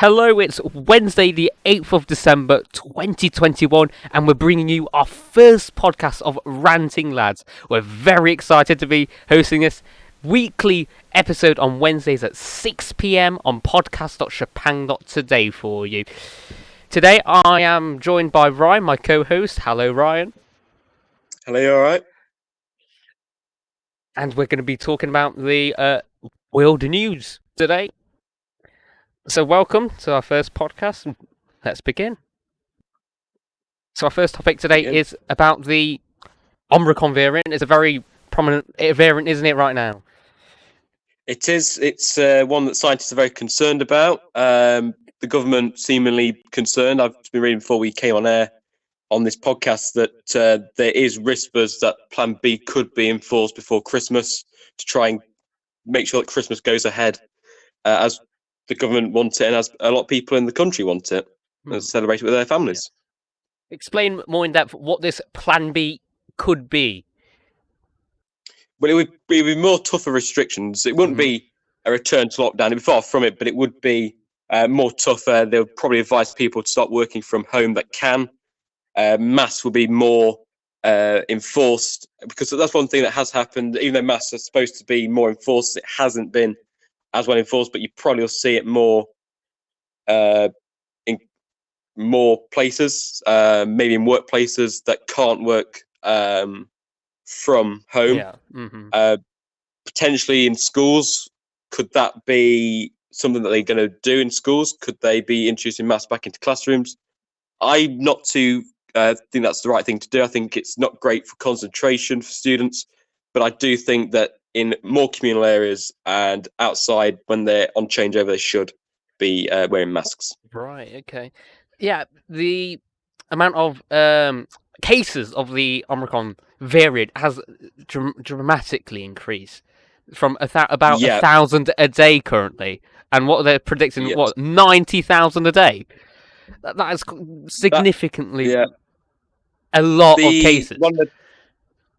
Hello, it's Wednesday, the 8th of December 2021, and we're bringing you our first podcast of Ranting Lads. We're very excited to be hosting this weekly episode on Wednesdays at 6 pm on podcast.shapang.today for you. Today, I am joined by Ryan, my co host. Hello, Ryan. Hello, you alright? And we're going to be talking about the uh, world news today. So, welcome to our first podcast. and Let's begin. So, our first topic today is about the Omicron variant. It's a very prominent uh, variant, isn't it, right now? It is. It's uh, one that scientists are very concerned about. Um, the government seemingly concerned. I've been reading before we came on air on this podcast that uh, there is whispers that Plan B could be enforced before Christmas to try and make sure that Christmas goes ahead uh, as the government want it and as a lot of people in the country want it Hmm. and celebrate it with their families. Explain more in depth what this Plan B could be. Well, it would be, it would be more tougher restrictions. It wouldn't Mhm. be a return to lockdown. It'd be far from it, but it would be uh, more tougher. They'll probably advise people to start working from home that can. Uh, masks will be more uh, enforced because that's one thing that has happened. Even though masks are supposed to be more enforced, it hasn't been as well enforced. But you probably will see it more uh, in more places, uh, maybe in workplaces that can't work um, from home Yeah. hmm uh, potentially in schools. Could that be something that they're going to do in schools? Could they be introducing maths back into classrooms? I'm not too uh, think that's the right thing to do. I think it's not great for concentration for students, but I do think that in more communal areas and outside when they're on changeover, they should be uh, wearing masks. Right. Okay. Yeah. The amount of um, cases of the Omicron variant has dram- dramatically increased from about a thousand a day currently, and what they're predicting Yes. what ninety thousand a day. That, that is significantly Yeah. a lot of cases. One of the,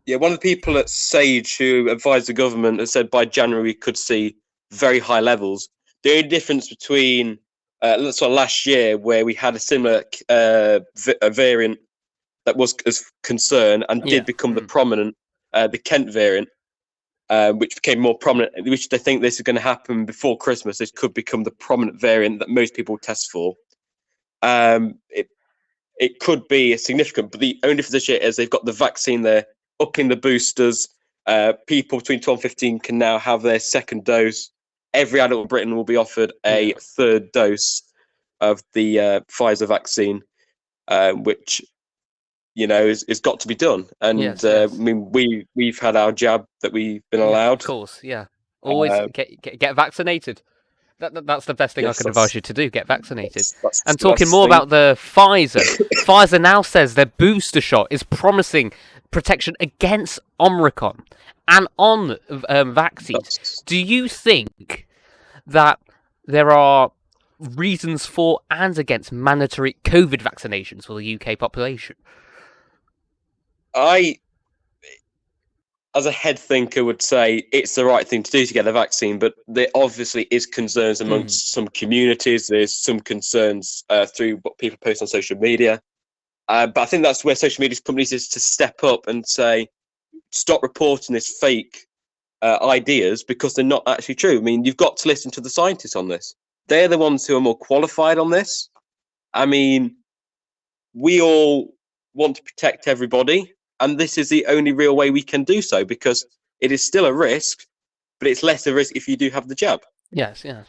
yeah, one of the people at Sage who advised the government has said by January we could see very high levels. The only difference between uh, sort of last year, where we had a similar uh, v- a variant that was as concern and Yeah, did become the mm. prominent, uh, the Kent variant, uh, which became more prominent. Which they think this is going to happen before Christmas. This could become the prominent variant that most people test for. Um, it it could be significant, but the only difference this year is they've got the vaccine there, upping the boosters. Uh, people between 12 and 15 can now have their second dose. Every adult in Britain will be offered a third dose of the uh, Pfizer vaccine, uh, which you know is, is got to be done. And Yes, uh, yes. I mean, we we've had our jab that we've been allowed. Of course, yeah. Always Uh, get, get get vaccinated. That, that that's the best thing Yes, I can advise you to do. Get vaccinated. That's- that's- And talking more thing. about the Pfizer, Pfizer now says their booster shot is promising protection against Omicron and on um, vaccines. Do you think that there are reasons for and against mandatory COVID vaccinations for the UK population? I, as a head thinker, would say it's the right thing to do to get the vaccine, but there obviously is concerns amongst some communities. There's some concerns uh, through what people post on social media. Uh, but I think that's where social media companies is to step up and say, stop reporting this fake uh, ideas because they're not actually true. I mean, you've got to listen to the scientists on this. They're the ones who are more qualified on this. I mean, we all want to protect everybody, and this is the only real way we can do so because it is still a risk, but it's less a risk if you do have the jab. Yes, yes.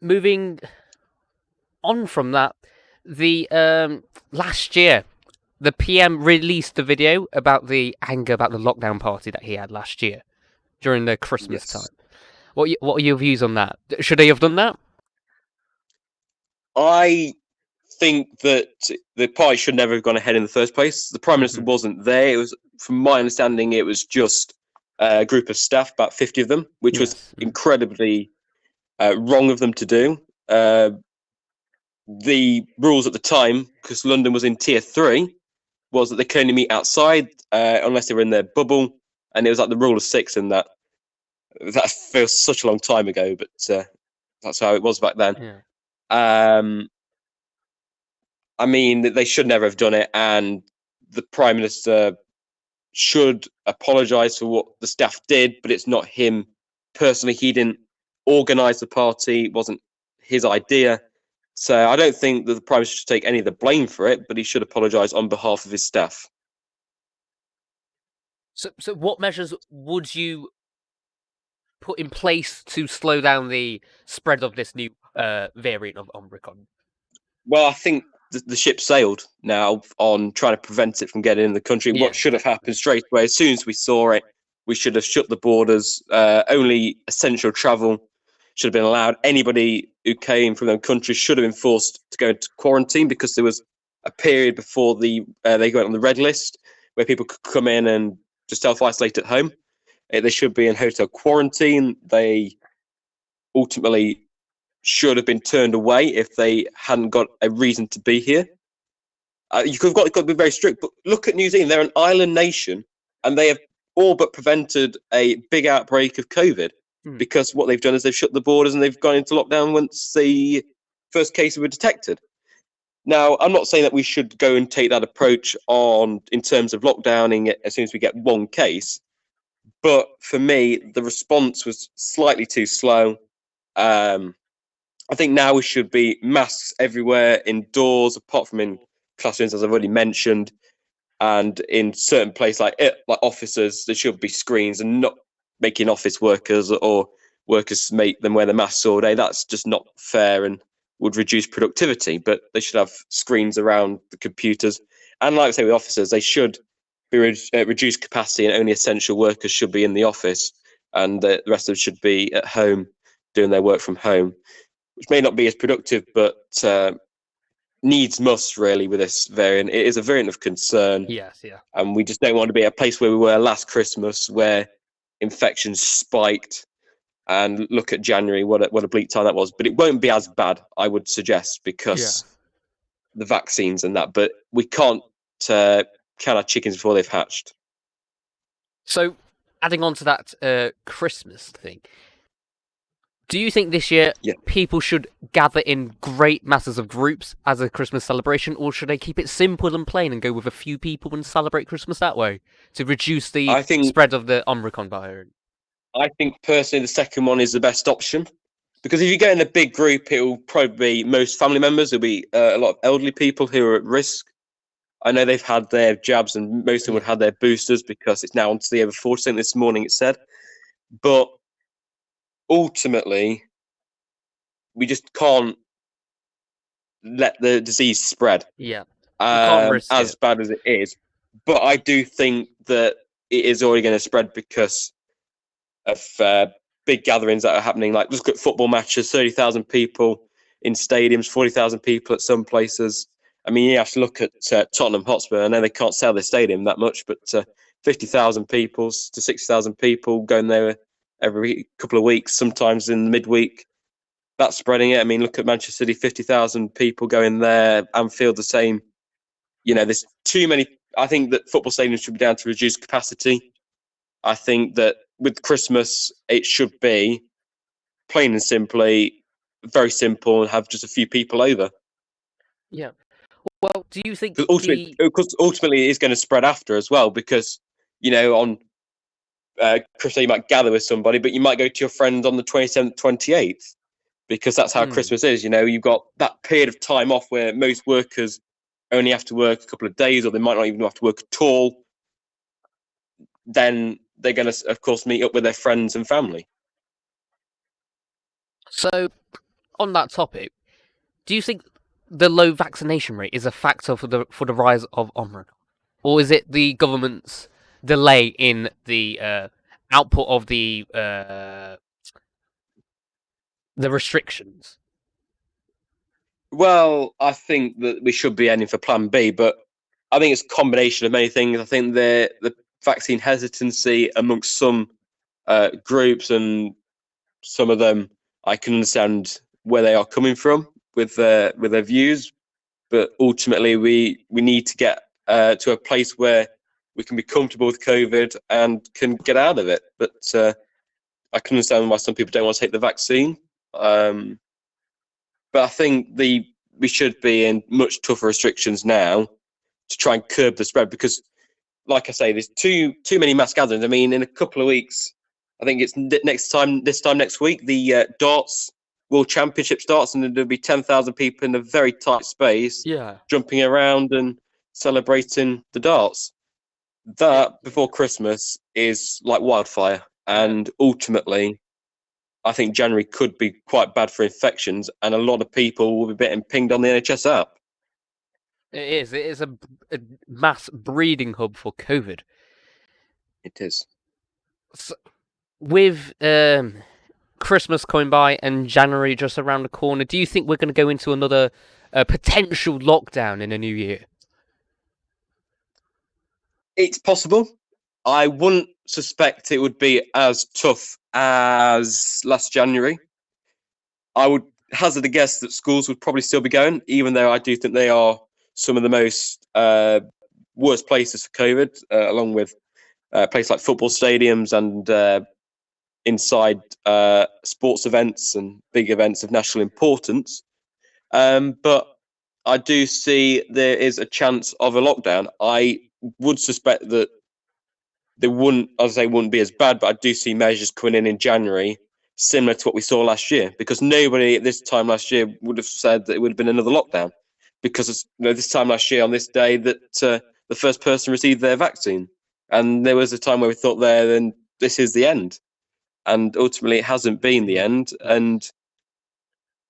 Moving on from that, the um, last year, the PM released the video about the anger about the lockdown party that he had last year during the Christmas Yes. time. What y- what are your views on that? Should they have done that? I think that the party should never have gone ahead in the first place. The prime minister Mhm. wasn't there. It was, from my understanding, it was just a group of staff, about fifty of them, which was Yes, mm. incredibly uh, wrong of them to do. Uh, the rules at the time, because London was in tier three, was that they could only meet outside uh, unless they were in their bubble, and it was like the rule of six in that. That feels such a long time ago, but uh, that's how it was back then. Yeah. Um, I mean, they should never have done it, and the prime minister should apologise for what the staff did, but it's not him personally. He didn't organise the party; it wasn't his idea. So I don't think that the prime minister should take any of the blame for it, but he should apologise on behalf of his staff. So, so what measures would you put in place to slow down the spread of this new uh, variant of Omicron? Well, I think the, the ship sailed now on trying to prevent it from getting in the country. Yeah. What should have happened straight away, as soon as we saw it, we should have shut the borders. Uh, only essential travel should have been allowed. Anybody who came from them countries should have been forced to go into quarantine because there was a period before the uh, they went on the red list where people could come in and just self isolate at home. Uh, they should be in hotel quarantine. They ultimately should have been turned away if they hadn't got a reason to be here. Uh, you could have got, got to be very strict, but look at New Zealand. They're an island nation, and they have all but prevented a big outbreak of COVID Hmm. because what they've done is they've shut the borders and they've gone into lockdown once the first cases were detected. Now, I'm not saying that we should go and take that approach on in terms of lockdowning it as soon as we get one case, but for me, the response was slightly too slow. Um, I think now we should be masks everywhere, indoors, apart from in classrooms, as I've already mentioned, and in certain places like it, like offices, there should be screens and not making office workers or workers make them wear the masks all day. That's just not fair and would reduce productivity. But they should have screens around the computers, and like I say with officers, they should be re- uh, reduced capacity, and only essential workers should be in the office, and uh, the rest of them should be at home doing their work from home, which may not be as productive, but uh, needs must really with this variant. It is a variant of concern, Yes, yeah. and we just don't want to be a place where we were last Christmas, where infections spiked. And look at January, what a, what a bleak time that was. But it won't be as bad, I would suggest, because the vaccines and that. But we can't uh, count our chickens before they've hatched. So, adding on to that uh, Christmas thing, do you think this year Yeah. people should gather in great masses of groups as a Christmas celebration, or should they keep it simple and plain and go with a few people and celebrate Christmas that way to reduce the I think- spread of the Omicron variant? I think personally the second one is the best option because if you go in a big group, it will probably be most family members. It'll be uh, a lot of elderly people who are at risk. I know they've had their jabs and most of them would have had their boosters because it's now onto the over 40 this morning. It said, but ultimately, we just can't let the disease spread Yeah. um, as it. bad as it is. But I do think that it is already going to spread because of uh, big gatherings that are happening. Like look at football matches, thirty thousand people in stadiums, forty thousand people at some places. I mean, you have to look at uh, Tottenham Hotspur. I know they can't sell their stadium that much, but uh, fifty thousand people to sixty thousand people going there every couple of weeks, sometimes in midweek. That's spreading it. I mean, look at Manchester City, fifty thousand people going there. And Anfield, the same. You know, there's too many. I think that football stadiums should be down to reduced capacity. I think that with Christmas, it should be plain and simply very simple and have just a few people over. Yeah. Well, do you think ultimately, the... ultimately, it is going to spread after as well. Because you know, on uh, Christmas, you might gather with somebody, but you might go to your friend on the 27th, 28th, because that's how Hmm. Christmas is. You know, you've got that period of time off where most workers only have to work a couple of days, or they might not even have to work at all. Then they're going to, of course, meet up with their friends and family. So, on that topic, do you think the low vaccination rate is a factor for the for the rise of Omicron, or is it the government's delay in the uh, output of the uh, the restrictions? Well, I think that we should be aiming for Plan B, but I think it's a combination of many things. I think the the vaccine hesitancy amongst some uh, groups and some of them, I can understand where they are coming from with their with their views, but ultimately we we need to get uh, to a place where we can be comfortable with COVID and can get out of it. But uh, I can understand why some people don't want to take the vaccine. Um, but I think the we should be in much tougher restrictions now to try and curb the spread because, like I say, there's too too many mass gatherings. I mean, in a couple of weeks, I think it's next time this time next week the uh, darts World Championship starts, and there'll be ten thousand people in a very tight space, Yeah. jumping around and celebrating the darts. That before Christmas is like wildfire, and ultimately, I think January could be quite bad for infections, and a lot of people will be getting pinged on the NHS app. It is. It is a, a mass breeding hub for COVID. It is. So, with um, Christmas coming by and January just around the corner, do you think we're going to go into another uh, potential lockdown in the new year? It's possible. I wouldn't suspect it would be as tough as last January. I would hazard a guess that schools would probably still be going, even though I do think they are some of the most uh, worst places for COVID, uh, along with uh, places like football stadiums and uh, inside uh, sports events and big events of national importance. Um, but I do see there is a chance of a lockdown. I would suspect that they wouldn't, as say, wouldn't be as bad, but I do see measures coming in in January similar to what we saw last year, because nobody at this time last year would have said that it would have been another lockdown, because it's, you know, this time last year on this day that uh, the first person received their vaccine, and there was a time where we thought there, then this is the end, and ultimately it hasn't been the end, and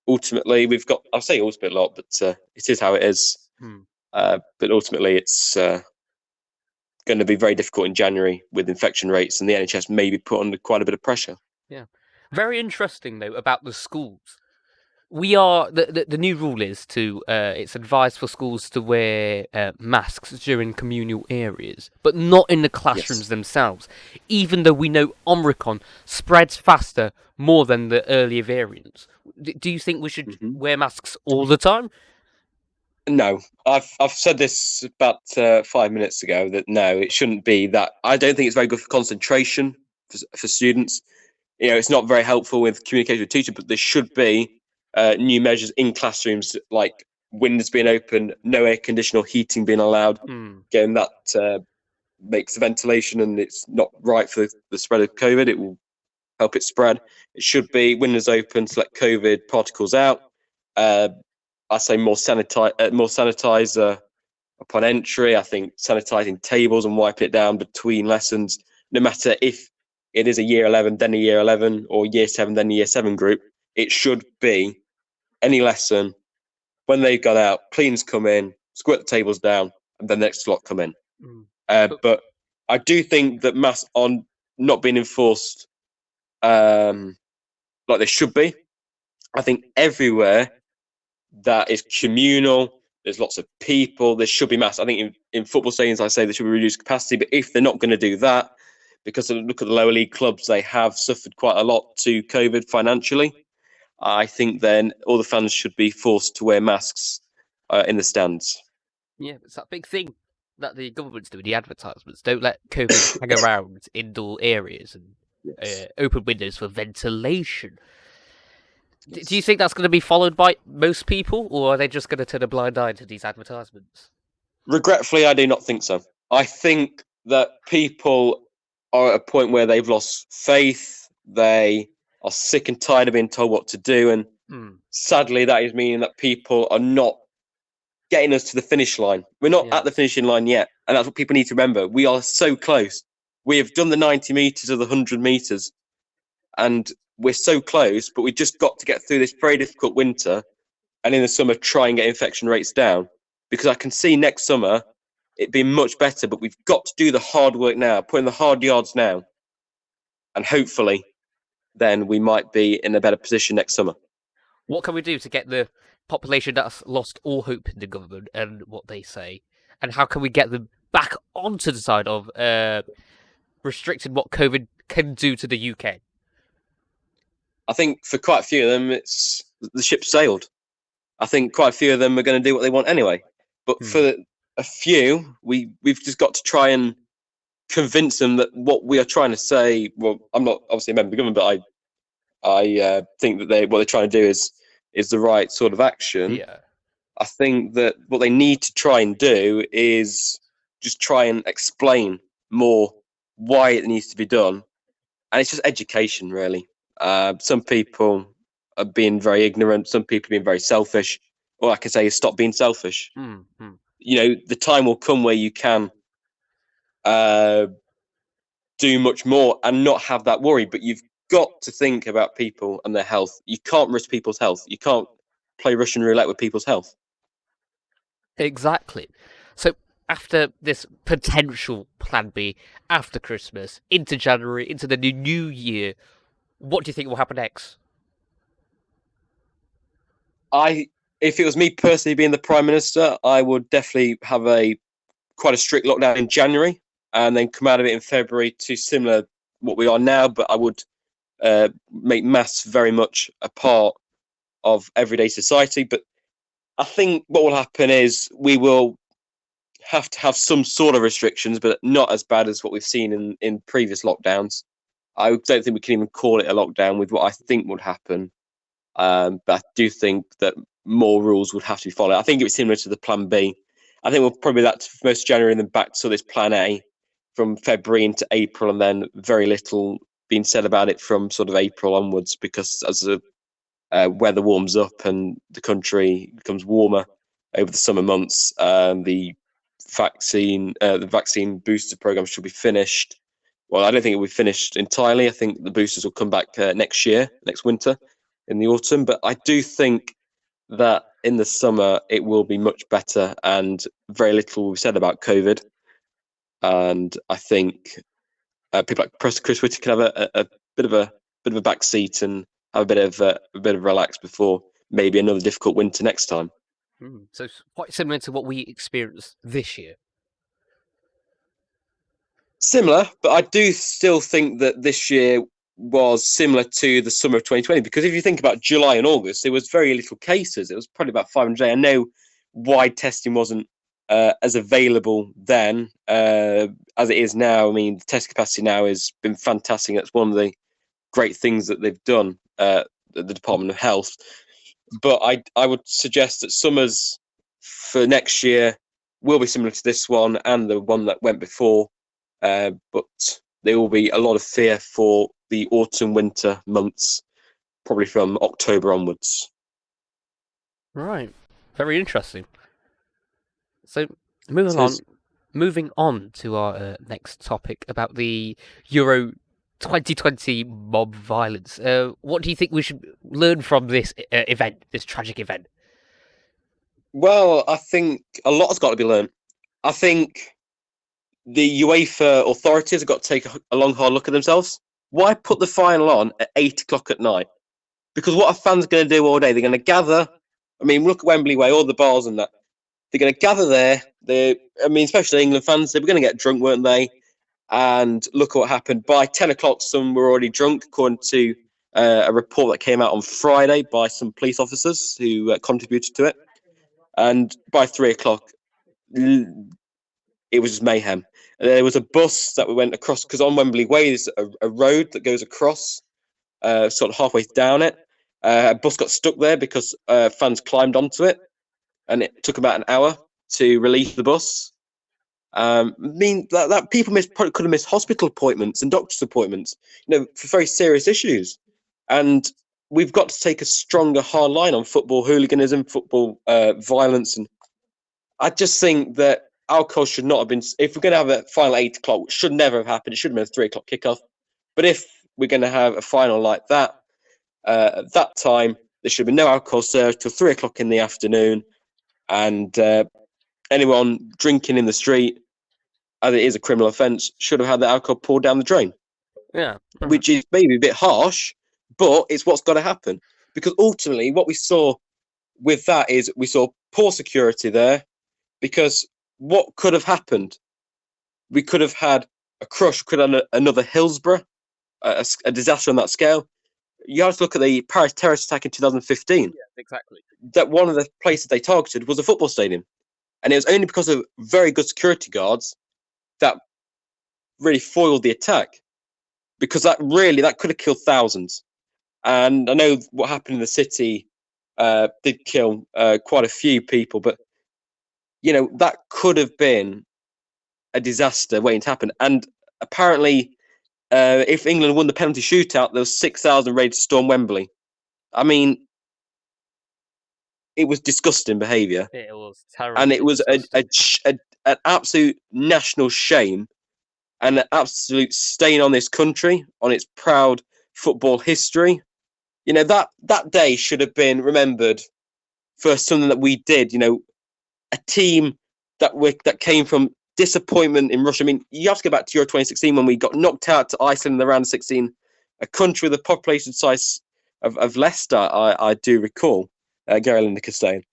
ultimately we've got, I'll say ultimately a lot, but uh, it is how it is. Hmm. Uh, but ultimately, it's uh, going to be very difficult in January with infection rates, and the NHS may be put under quite a bit of pressure. Yeah. Very interesting though about the schools. We are the the, the new rule is to uh, it's advised for schools to wear uh, masks during communal areas, but not in the classrooms themselves. Even though we know Omicron spreads faster more than the earlier variants. D- do you think we should Mhm. wear masks all the time? No, I've I've said this about uh, five minutes ago that no, it shouldn't be that. I don't think it's very good for concentration for, for students. You know, it's not very helpful with communication with teachers, but there should be uh, new measures in classrooms like windows being open, no air conditioning or heating being allowed. Hmm. Again, that uh, makes the ventilation and it's not right for the spread of COVID. It will help it spread. It should be windows open to let COVID particles out. Uh, I say more sanitize, uh, more sanitizer upon entry. I think sanitizing tables and wiping it down between lessons, no matter if it is a year 11, then a year 11, or year seven, then a year seven group, it should be any lesson when they've got out, cleans come in, squirt the tables down, and the next slot come in. Mm. Uh, But- I do think that masks on not being enforced um, like they should be. I think everywhere that is communal, there's lots of people, there should be masks. I think in, in football stadiums, I say there should be reduced capacity, but if they're not going to do that, because look at the lower league clubs, they have suffered quite a lot to COVID financially. I think then all the fans should be forced to wear masks uh, in the stands. Yeah, it's that big thing that the government's doing. The advertisements don't let COVID hang around indoor areas and uh, open windows for ventilation. D- Do you think that's going to be followed by most people, or are they just going to turn a blind eye to these advertisements? Regretfully, I do not think so. I think that people are at a point where they've lost faith. They are sick and tired of being told what to do. And Hmm. sadly, that is meaning that people are not getting us to the finish line. We're not at the finishing line yet. And that's what people need to remember. We are so close. We have done the 90 meters of the 100 meters. And we're so close, but we've just got to get through this very difficult winter. And in the summer, try and get infection rates down. Because I can see next summer it being much better, but we've got to do the hard work now, put in the hard yards now. And hopefully, then we might be in a better position next summer. What can we do to get the population that's lost all hope in the government and what they say, and how can we get them back onto the side of uh, restricting what COVID can do to the UK? I think for quite a few of them, it's the ship sailed. I think quite a few of them are going to do what they want anyway. But Hmm. for a few, we we've just got to try and convince them that what we are trying to say. Well, I'm not obviously a member of the government, but I I uh, think that they what they're trying to do is is the right sort of action. Yeah. I think that what they need to try and do is just try and explain more why it needs to be done, and it's just education, really. Uh, some people are being very ignorant. Some people are being very selfish. All I can say is stop being selfish. Mm, mm. You know, the time will come where you can uh, do much more and not have that worry. But you've got to think about people and their health. You can't risk people's health. You can't play Russian roulette with people's health. Exactly. So after this potential plan B after Christmas, into January, into the new new year, what do you think will happen next? I, if it was me personally being the prime minister, I would definitely have a quite a strict lockdown in January and then come out of it in February to similar what we are now. But I would uh, make masks very much a part of everyday society. But I think what will happen is we will have to have some sort of restrictions, but not as bad as what we've seen in, in previous lockdowns. I don't think we can even call it a lockdown with what I think would happen. Um, but I do think that more rules would have to be followed. I think it was similar to the Plan B. I think we'll probably that most January and then back to this Plan A from February into April, and then very little being said about it from sort of April onwards because as the uh, weather warms up and the country becomes warmer over the summer months, um, the vaccine uh, the vaccine booster program should be finished. Well, I don't think it will be finished entirely. I think the boosters will come back uh, next year, next winter, in the autumn. But I do think that in the summer it will be much better, and very little will be said about COVID. And I think uh, people like Chris Whitty can have a, a, a, bit of a bit of a back seat and have a bit of uh, a bit of relax before maybe another difficult winter next time. Mm, so quite similar to what we experienced this year. Similar, but I do still think that this year was similar to the summer of 2020 because if you think about July and August, there was very little cases. It was probably about 500. I know wide testing wasn't uh, as available then uh, as it is now. I mean, the test capacity now has been fantastic. That's one of the great things that they've done uh, at the Department of Health. But I I would suggest that summers for next year will be similar to this one and the one that went before, uh, but there will be a lot of fear for the autumn winter months, probably from October onwards. Right, very interesting. So moving so on, moving on to our uh, next topic about the Euro 2020 mob violence. Uh, what do you think we should learn from this uh, event, this tragic event? Well, I think a lot has got to be learned. I think the UEFA authorities have got to take a long, hard look at themselves. Why put the final on at eight o'clock at night? Because what are fans going to do all day? They're going to gather. I mean, look at Wembley Way, all the bars and that. They're going to gather there. They, I mean, especially England fans, they were going to get drunk, weren't they? And look what happened. By 10 o'clock, some were already drunk, according to uh, a report that came out on Friday by some police officers who uh, contributed to it. And by three o'clock, it was mayhem. There was a bus that we went across because on Wembley Way there's a, a, road that goes across, uh, sort of halfway down it. Uh, a bus got stuck there because uh, fans climbed onto it, and it took about an hour to release the bus. Um, mean that, that people miss, could have missed hospital appointments and doctor's appointments, you know, for very serious issues. And we've got to take a stronger hard line on football hooliganism, football uh, violence, and I just think that alcohol should not have been. If we're going to have a final eight o'clock, which should never have happened, it should have been a three o'clock kickoff. But if we're going to have a final like that, uh, at that time there should be no alcohol served till three o'clock in the afternoon, and uh, anyone drinking in the street, as it is a criminal offence, should have had the alcohol poured down the drain. Yeah, which is maybe a bit harsh, but it's what's got to happen because ultimately what we saw with that is we saw poor security there because what could have happened? We could have had a crush, could have another Hillsborough, a, a, disaster on that scale. You have to look at the Paris terrorist attack in 2015. Yeah, exactly. That one of the places they targeted was a football stadium, and it was only because of very good security guards that really foiled the attack, because that really that could have killed thousands. And I know what happened in the city uh, did kill uh, quite a few people, but you know that could have been a disaster waiting to happen. And apparently, uh, if England won the penalty shootout, there was six thousand ready to storm Wembley. I mean, it was disgusting behaviour, It was terrible. and it was a, a, a an absolute national shame and an absolute stain on this country, on its proud football history. You know that that day should have been remembered for something that we did. You know, a team that we that came from disappointment in Russia. I mean, you have to go back to Euro 2016 when we got knocked out to Iceland in the round of 16, a country with a population size of, of Leicester, I, I do recall, uh, Gary Lineker saying.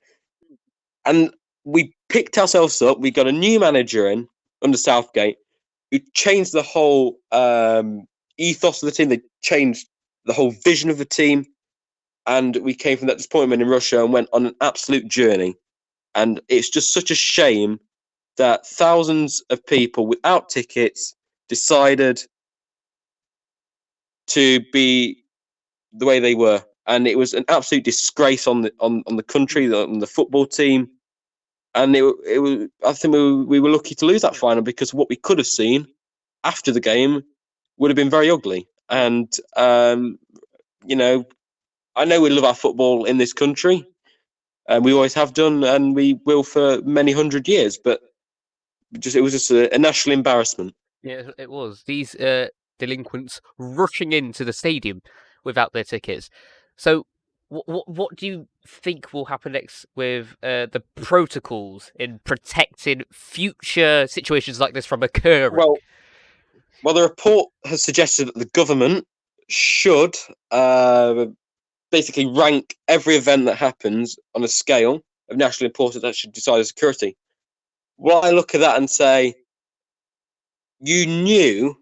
And we picked ourselves up. We got a new manager in under Southgate who changed the whole um, ethos of the team. They changed the whole vision of the team. And we came from that disappointment in Russia and went on an absolute journey. And it's just such a shame that thousands of people without tickets decided to be the way they were. And it was an absolute disgrace on the on, on the country, on the football team. And it, it was I think we were, we were lucky to lose that final because what we could have seen after the game would have been very ugly. And um, you know, I know we love our football in this country, and we always have done, and we will for many hundred years. But just it was just a, a national embarrassment. Yeah, it was. These uh, delinquents rushing into the stadium without their tickets. So, what what, what do you think will happen next with uh, the protocols in protecting future situations like this from occurring? Well, well, the report has suggested that the government should uh, basically rank every event that happens on a scale of national importance that should decide security. Well, I look at that and say, you knew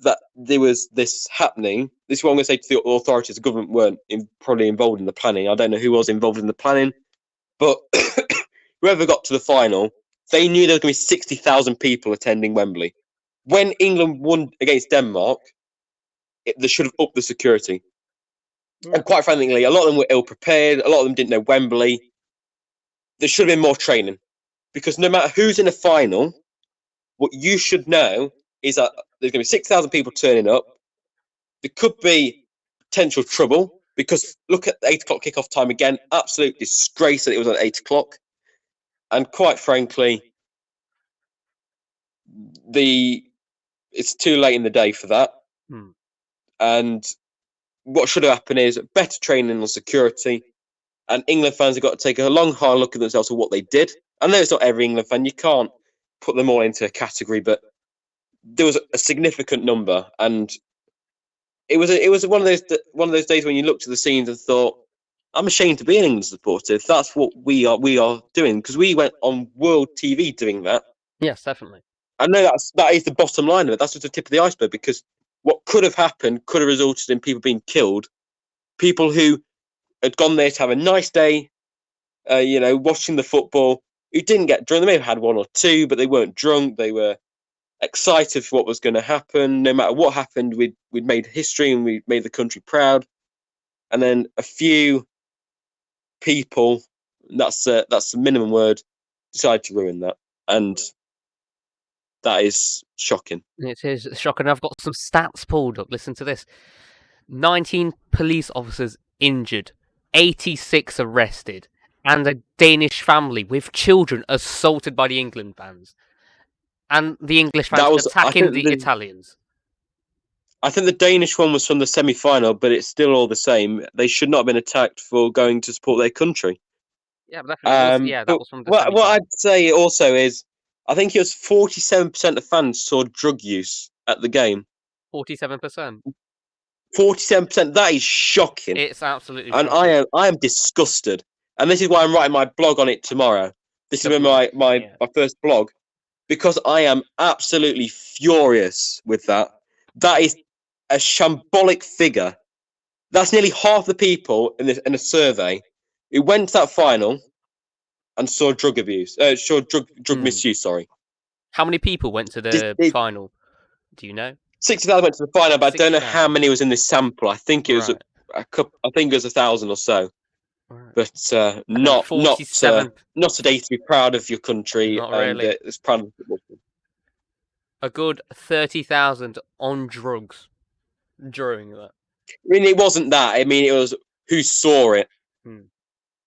that there was this happening. This is what I'm going to say to the authorities. The government weren't in, probably involved in the planning. I don't know who was involved in the planning, but whoever got to the final, they knew there was going to be 60,000 people attending Wembley. When England won against Denmark, it, they should have upped the security. Yeah. And quite frankly, a lot of them were ill prepared. A lot of them didn't know Wembley. There should have been more training because no matter who's in the final, what you should know is that there's going to be 6,000 people turning up. There could be potential trouble because look at the 8 o'clock kickoff time again. Absolute disgrace that it was at 8 o'clock. And quite frankly, the it's too late in the day for that. Hmm. And what should happen is better training on security. And England fans have got to take a long, hard look at themselves at what they did. I know it's not every England fan. You can't put them all into a category, but there was a significant number, and it was a, it was one of those one of those days when you looked at the scenes and thought, "I'm ashamed to be an England supporter. If that's what we are we are doing because we went on world TV doing that. yes, definitely. I know that's that is the bottom line of it. That's just the tip of the iceberg because what could have happened could have resulted in people being killed, people who had gone there to have a nice day, uh, you know, watching the football, who didn't get drunk. They may have had one or two, but they weren't drunk. They were excited for what was going to happen. No matter what happened, we'd we'd made history and we'd made the country proud. And then a few people, that's uh, that's the minimum word, decided to ruin that, and that is shocking. It is shocking. I've got some stats pulled up. Listen to this 19 police officers injured, 86 arrested, and a Danish family with children assaulted by the England fans. And the English fans was- attacking the the- Italians. I think the Danish one was from the semi final, but it's still all the same. They should not have been attacked for going to support their country. Yeah, but was- Um, yeah, that but was from the What, what. I'd say also is, I think it was 47% of fans saw drug use at the game. 47%. 47%, that is shocking. It's absolutely and shocking. I am I am disgusted. And this is why I'm writing my blog on it tomorrow. This is my my, Yeah. my first blog because I am absolutely furious with that. That is a shambolic figure. That's nearly half the people in this in a survey who went to that final and saw drug abuse, uh, saw drug drug Hmm. misuse. Sorry, How many people went to the it- final? Do you know? sixty thousand went to the final, but I don't know how many was in this sample. I think it was Right. a couple. I think it was a thousand or so, Right. but uh, not not uh, not a day to be proud of your country. Not and, really. uh, it's proud of a good 30,000 on drugs during that. I mean, it wasn't that. I mean, it was who saw it, Hmm.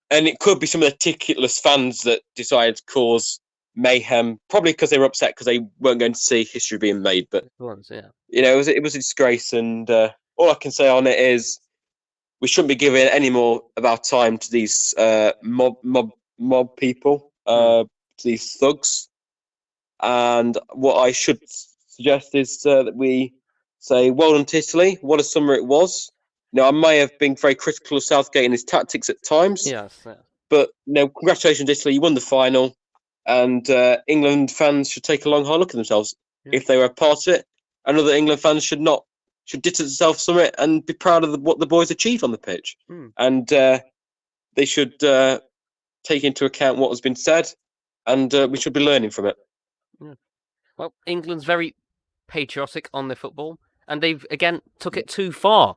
and it could be some of the ticketless fans that decided to cause mayhem. Probably because they were upset because they weren't going to see history being made. But Once, yeah. you know, it was it was a disgrace, and uh, all I can say on it is we shouldn't be giving any more of our time to these uh, mob mob mob people, uh, to these thugs. And what I should suggest is uh, that we say, "Well done to Italy. What a summer it was." Now, I may have been very critical of Southgate and his tactics at times, Yes. yeah. but you know, congratulations, Italy. You won the final, and uh, England fans should take a long hard look at themselves Yeah. if they were a part of it. And other England fans should not should distance themselves from it and be proud of the, what the boys achieved on the pitch. Hmm. And uh, they should uh, take into account what has been said, and uh, we should be learning from it. Yeah. Well, England's very patriotic on their football, and they've again took it too far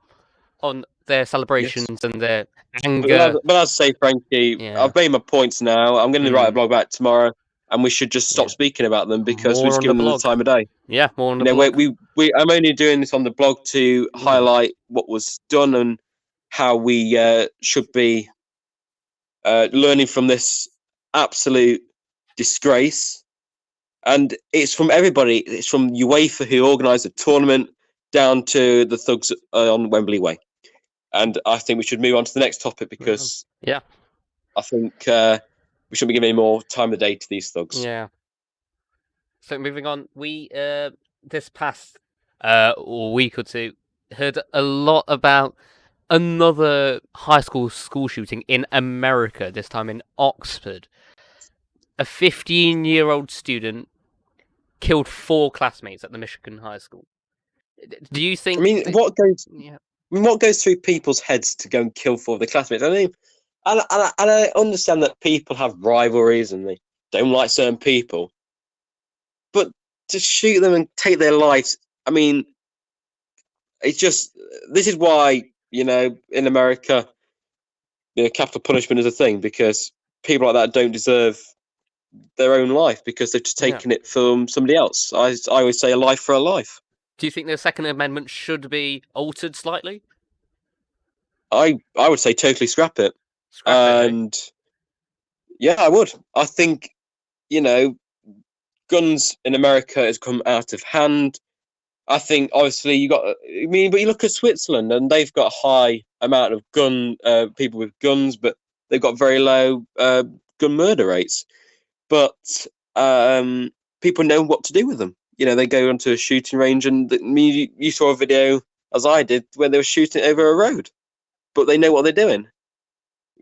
on their celebrations and their But, anger. as, but as I say, Frankie, Yeah. I've made my points now. I'm going to write a Mm. blog about it tomorrow, and we should just stop Yeah. speaking about them because More we've given the them the time of day. Yeah, more on you the know, we, we, we, I'm only doing this on the blog to Mm. highlight what was done and how we uh, should be uh, learning from this absolute disgrace. And it's from everybody. It's from UEFA who organised the tournament down to the thugs uh, on Wembley Way. And I think we should move on to the next topic because Yeah. I think uh, we shouldn't be giving any more time of day to these thugs. Yeah. So moving on, we uh this past uh week or two heard a lot about another high school school shooting in America, this time in Oxford. A 15-year-old student killed four classmates at the Michigan High School. Do you think I mean, what goes yeah. I mean, what goes through people's heads to go and kill four of the classmates? I mean, and, and, I- and I understand that people have rivalries and they don't like certain people, but to shoot them and take their lives, I mean, it's just this is why you know in America, you know, capital punishment is a thing because people like that don't deserve their own life because they've just Yeah. taken it from somebody else. I I always say a life for a life. Do you think the Second Amendment should be altered slightly? I I would say totally scrap it. Eh? and yeah, I would. I think you know, guns in America has come out of hand. I think obviously you got. I mean, but you look at Switzerland and they've got a high amount of gun uh, people with guns, but they've got very low uh, gun murder rates. But um, people know what to do with them. You know, they go onto a shooting range, and you, you saw a video as I did where they were shooting over a road, but they know what they're doing.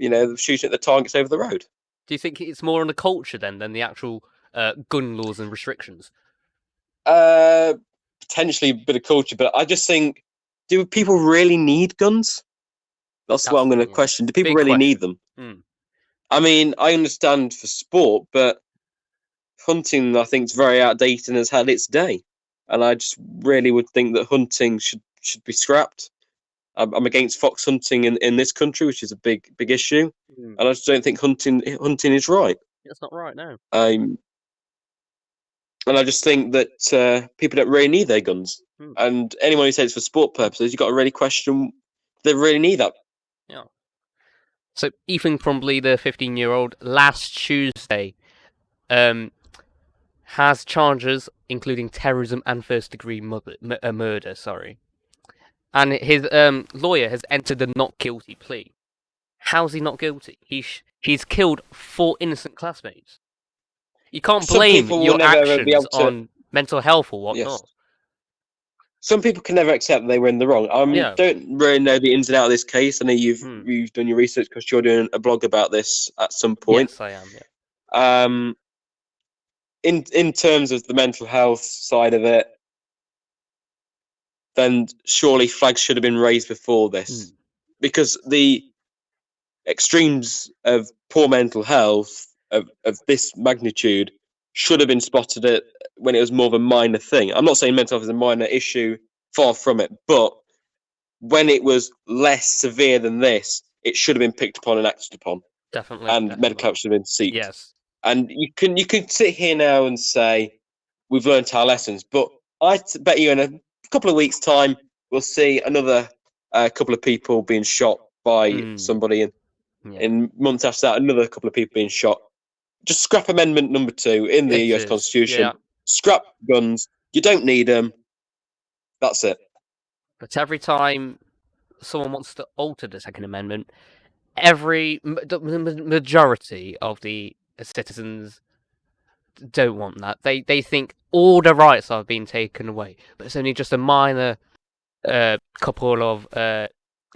You know, shooting at the targets over the road. Do you think it's more on the culture then than the actual uh, gun laws and restrictions? Uh, potentially a bit of culture, but I just think, do people really need guns? That's, what I'm going to question. Do people really question. need them? Hmm. I mean, I understand for sport, but hunting, I think, is very outdated and has had its day. And I just really would think that hunting should should be scrapped. I'm, I'm against fox hunting in, in this country, which is a big big issue, and I just don't think hunting hunting is right. That's not right now. Um, and I just think that uh, people don't really need their guns. Hmm. And anyone who says it's for sport purposes, you've got to really question they really need that. Yeah. So Ethan Crumbley, the 15-year-old, last Tuesday, um, has charges including terrorism and first-degree murder, m- uh, murder. Sorry, and his um, lawyer has entered the not guilty plea. How's he not guilty? He he's killed four innocent classmates. You can't Some blame your actions to- on mental health or Yes. whatnot. Some people can never accept they were in the wrong. I Yeah. don't really know the ins and outs of this case. I know you've Hmm. you've done your research because you're doing a blog about this at some point. Yes, I am. Yeah. Um, in in terms of the mental health side of it, then surely flags should have been raised before this, hmm. because the extremes of poor mental health of, of this magnitude should have been spotted at when it was more of a minor thing. I'm not saying mental health is a minor issue, far from it, but when it was less severe than this, it should have been picked upon and acted upon, Definitely. and definitely. medical help should have been sought. Yes. And you can you can sit here now and say we've learnt our lessons, but I bet you in a couple of weeks' time we'll see another uh, couple of people being shot by Mm. somebody, and Yeah. in months after that, another couple of people being shot. Just scrap Amendment Number Two in the It U.S. is, Constitution. yeah. Scrap guns. You don't need them. That's it. But every time someone wants to alter the Second Amendment, every the majority of the citizens don't want that. They they think all the rights are being taken away, but it's only just a minor uh, couple of uh,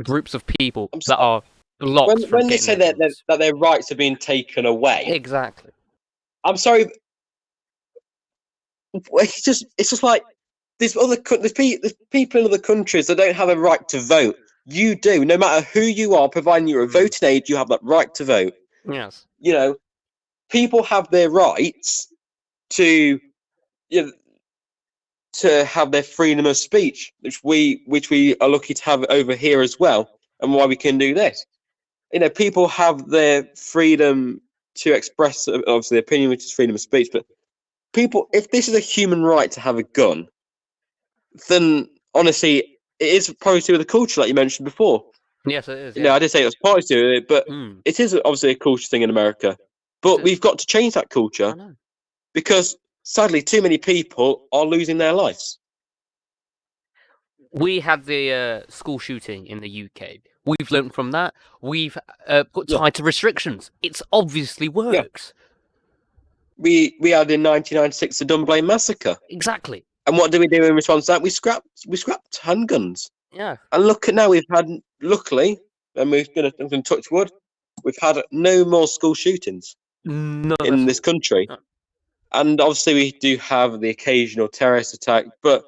groups of people that are blocked. When, when they say that, that, that their rights are being taken away, exactly. I'm sorry. It's just it's just like there's other there's, pe- there's people in other countries that don't have a right to vote. You do, no matter who you are, providing you're a voting age, you have that right to vote. Yes. You know, people have their rights to you know, to have their freedom of speech, which we which we are lucky to have over here as well, and why we can do this. You know, people have their freedom to express obviously opinion, which is freedom of speech, but people if this is a human right to have a gun, then honestly it is probably to the culture like you mentioned before. Yes, it is. You know, I did say it was partly to it, but Mm, it is obviously a culture thing in America. But is. we've got to change that culture because sadly too many people are losing their lives. we had the uh, school shooting in the UK. We've learned from that. We've uh, put Yeah. tighter restrictions. It's obviously works. We we had in 1996 the Dunblane massacre, Exactly. and what do we do in response to that? We scrapped we scrapped handguns, Yeah. and look at now we've had luckily, and we're gonna I'm gonna touch wood, we've had no more school shootings None in this country, No. and obviously we do have the occasional terrorist attack, but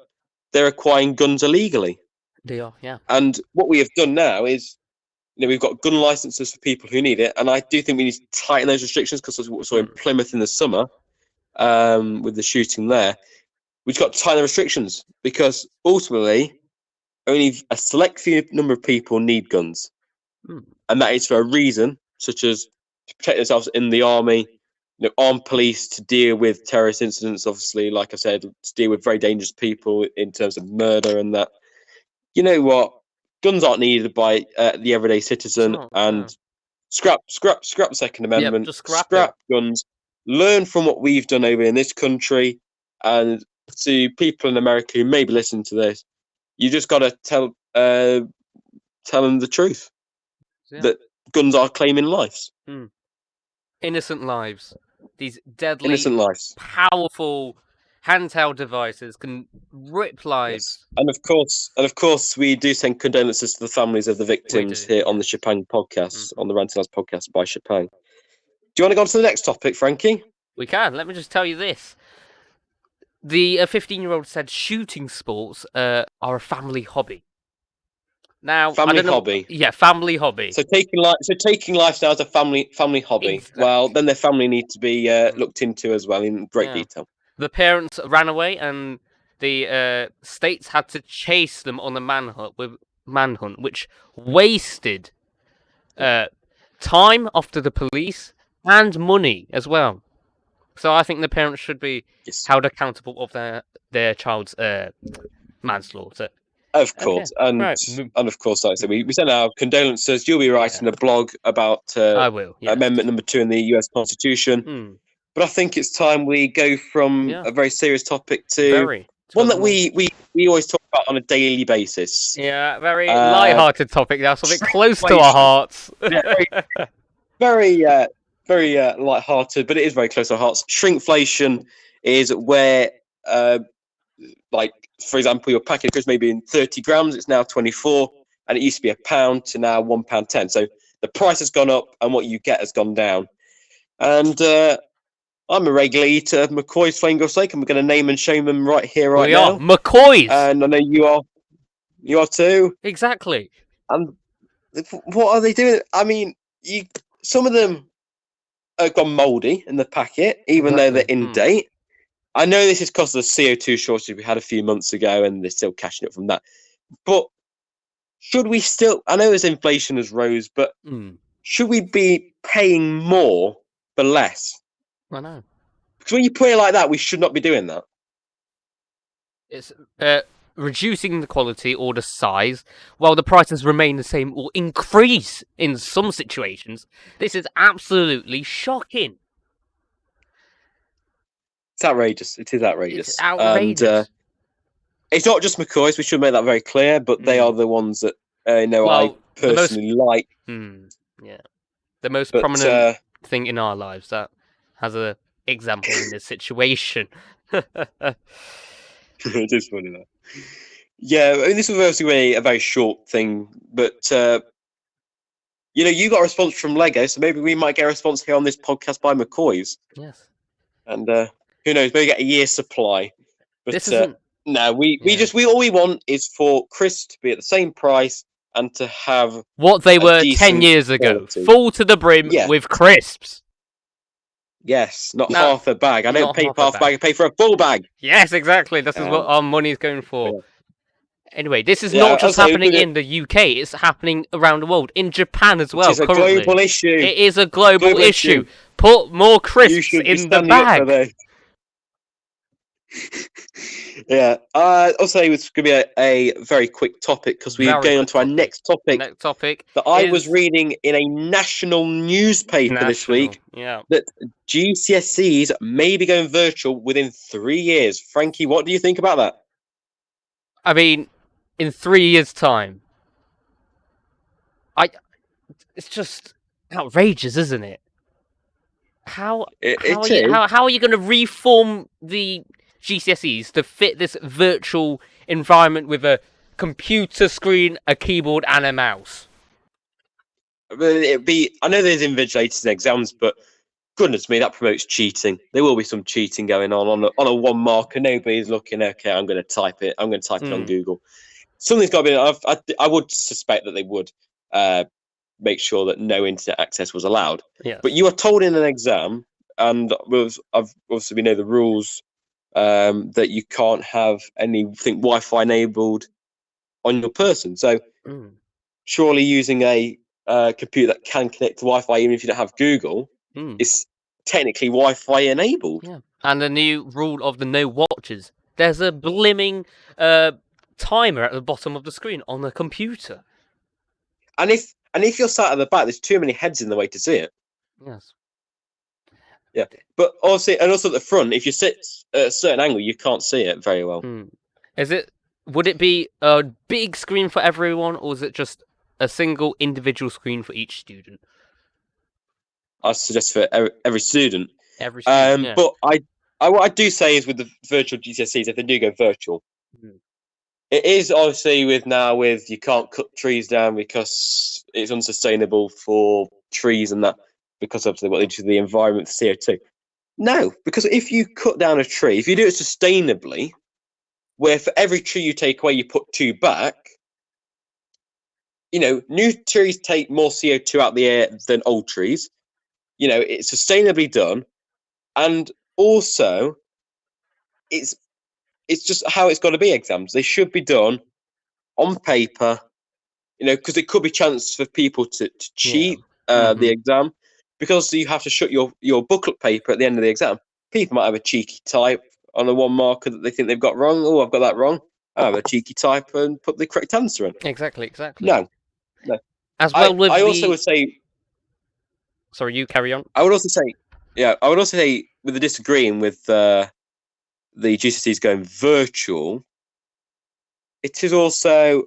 they're acquiring guns illegally. They are. Yeah. And what we have done now is, you know, we've got gun licenses for people who need it, and I do think we need to tighten those restrictions because that's what we saw in Mm. Plymouth in the summer, um, with the shooting there. We've got to tighten the restrictions because ultimately, only a select few number of people need guns, Mm. and that is for a reason, such as to protect themselves in the army. You know, armed police to deal with terrorist incidents. Obviously, like I said, to deal with very dangerous people in terms of murder and that you know what? Guns aren't needed by uh, the everyday citizen, not, and no. scrap, scrap, scrap the Second Amendment. just scrap it. guns. Learn from what we've done over in this country, and to people in America who may be listening to this, you just got to tell uh, tell them the truth Yeah. that guns are claiming lives, Innocent lives. These deadly, innocent lives. powerful handheld devices can rip lives. And of course, and of course, we do send condolences to the families of the victims here on the Chapang podcast, on the Ranting podcast by Chapang. Do you want to go on to the next topic, Frankie? We can. Let me just tell you this. The 15 year old said shooting sports uh, are a family hobby. Now, Family don't know- hobby. Yeah, family hobby. So taking life, so taking lifestyle as a family family hobby. Well, then their family need to be uh, looked into as well in great Yeah. detail. the parents ran away, and the uh, states had to chase them on the manhunt with manhunt, which wasted uh, time after the police and money as well. So I think the parents should be Yes, held accountable of their their child's uh, manslaughter. Of okay, course, and right, and of course, like I said, we, we send our condolences. You'll be writing a blog about I uh, will. Yes. Amendment Number Two in the U.S. Constitution. Hmm, But I think it's time we go from Yeah. a very serious topic to very. one that we, we we always talk about on a daily basis. Yeah, very Uh, light-hearted topic now, something close to our hearts. Yeah, very, very uh, very uh, light-hearted, but it is very close to our hearts. Shrinkflation is where, uh, like for example, your packet of crisps maybe in 30 grams, it's now 24, and it used to be a pound to now one pound ten. So the price has gone up, and what you get has gone down. And uh, I'm a regular eater of McCoy's Flame Grilled Steak, and we're going to name and shame them right here, right we now. are McCoys. And I know you are, you are too. Exactly. And what are they doing? I mean, you some of them have gone mouldy in the packet, even though they're in mm. date. I know this is because of the CO2 shortage we had a few months ago, and they're still cashing up from that. But should we still? I know as inflation has rose, but Mm. should we be paying more for less? I know. Because when you put it like that, we should not be doing that. It's uh, reducing the quality or the size while the prices remain the same or increase in some situations. This is absolutely shocking. It's outrageous. It is outrageous. It's outrageous. And, uh, it's not just McCoy's. We should make that very clear. But they Mm. are the ones that uh, you know Well, I the most- personally like. Hmm. Yeah. The most But prominent uh, thing in our lives that has a example in this situation. it is funny though. Yeah, I mean, this was obviously a very short thing, but uh, you know, you got a response from Lego, so maybe we might get a response here on this podcast by McCoy's, yes. and uh, who knows, maybe get a year's supply. But This uh, isn't. no, we we Yeah. just we all we want is for Chris to be at the same price and to have What they were 10 years ago. quality. Full to the brim Yeah. with crisps. yes, not No, half a bag. I don't pay half for a half a bag. bag. I pay for a full bag. Yes, exactly. This is what our money's going for. Anyway, this is Yeah, not just happening in the UK, it's happening around the world. In Japan as well, it's a currently. global issue. It is a global, Global issue. issue. Put more crisps in the standing up for bag. yeah. Uh, also, it's going to be a, a very quick topic because we're Very going on to our next topic Next topic. that I was reading in a national newspaper this week. Yeah. GCSEs may be going virtual within three years. Frankie, what do you think about that? I mean, in three years' time. I. It's just outrageous, isn't it? How It, how, it are you, how, how are you going to reform the GCSEs to fit this virtual environment with a computer screen, a keyboard, and a mouse? It'd be. I know there's invigilators and exams, but goodness me, that promotes cheating. There will be some cheating going on on a, on a one marker. Nobody's looking. Okay, I'm going to type it. I'm going to type it on Mm. Google. Something's got to be. I've, I, I would suspect that they would uh, make sure that no internet access was allowed. Yes. But you are told in an exam, and with, I've obviously we know the rules um, that you can't have anything Wi-Fi enabled on your person. So Mm. surely using a uh, computer that can connect to Wi-Fi, even if you don't have Google, Mm. is technically Wi-Fi enabled. Yeah. And the new rule of the no watches. There's a blimming uh, timer at the bottom of the screen on the computer. And if and if you're sat at the back, there's too many heads in the way to see it. Yes. But also, and also at the front, if you sit at a certain angle, you can't see it very well. Mm. Is it? Would it be a big screen for everyone, or is it just a single individual screen for each student? I suggest for every, every student. Every student. Um, yeah. But I, I, what I do say is with the virtual GCSEs, if they do go virtual, Mhm. it is obviously with now with you can't cut trees down because it's unsustainable for trees and that because obviously what they do to the environment for CO two. No, because if you cut down a tree, if you do it sustainably, where for every tree you take away you put two back, you know, new trees take more CO two out the air than old trees. You know, it's sustainably done. And also it's it's just how it's got to be exams. They should be done on paper you know because it could be chance for people to, to cheat uh, the exam because you have to shut your your booklet paper at the end of the exam people might have a cheeky type on the one marker that they think they've got wrong oh i've got that wrong i have a cheeky type and put the correct answer in exactly, exactly. no no. As I, well with I the. also would say Sorry, you carry on. I would also say, yeah, I would also say with the disagreeing with uh, the GCSEs going virtual, it is also.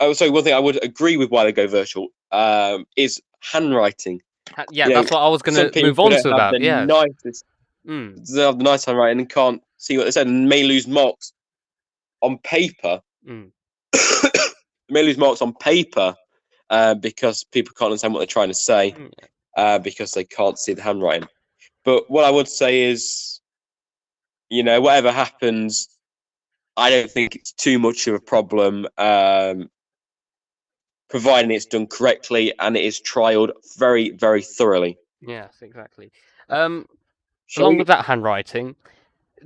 Oh, sorry. One thing I would agree with why they go virtual um, is handwriting. Ha- Yeah, you know, that's what I was going to move on to about. the Yeah. nicest, Mm, they have the nice handwriting and can't see what they said, and may lose marks on paper. mm. may lose marks on paper uh, because people can't understand what they're trying to say. Mm, uh, because they can't see the handwriting. But what I would say is, you know, whatever happens, I don't think it's too much of a problem, um, providing it's done correctly and it is trialed very, very thoroughly. Yes, exactly. Um, Shall along we- with that handwriting,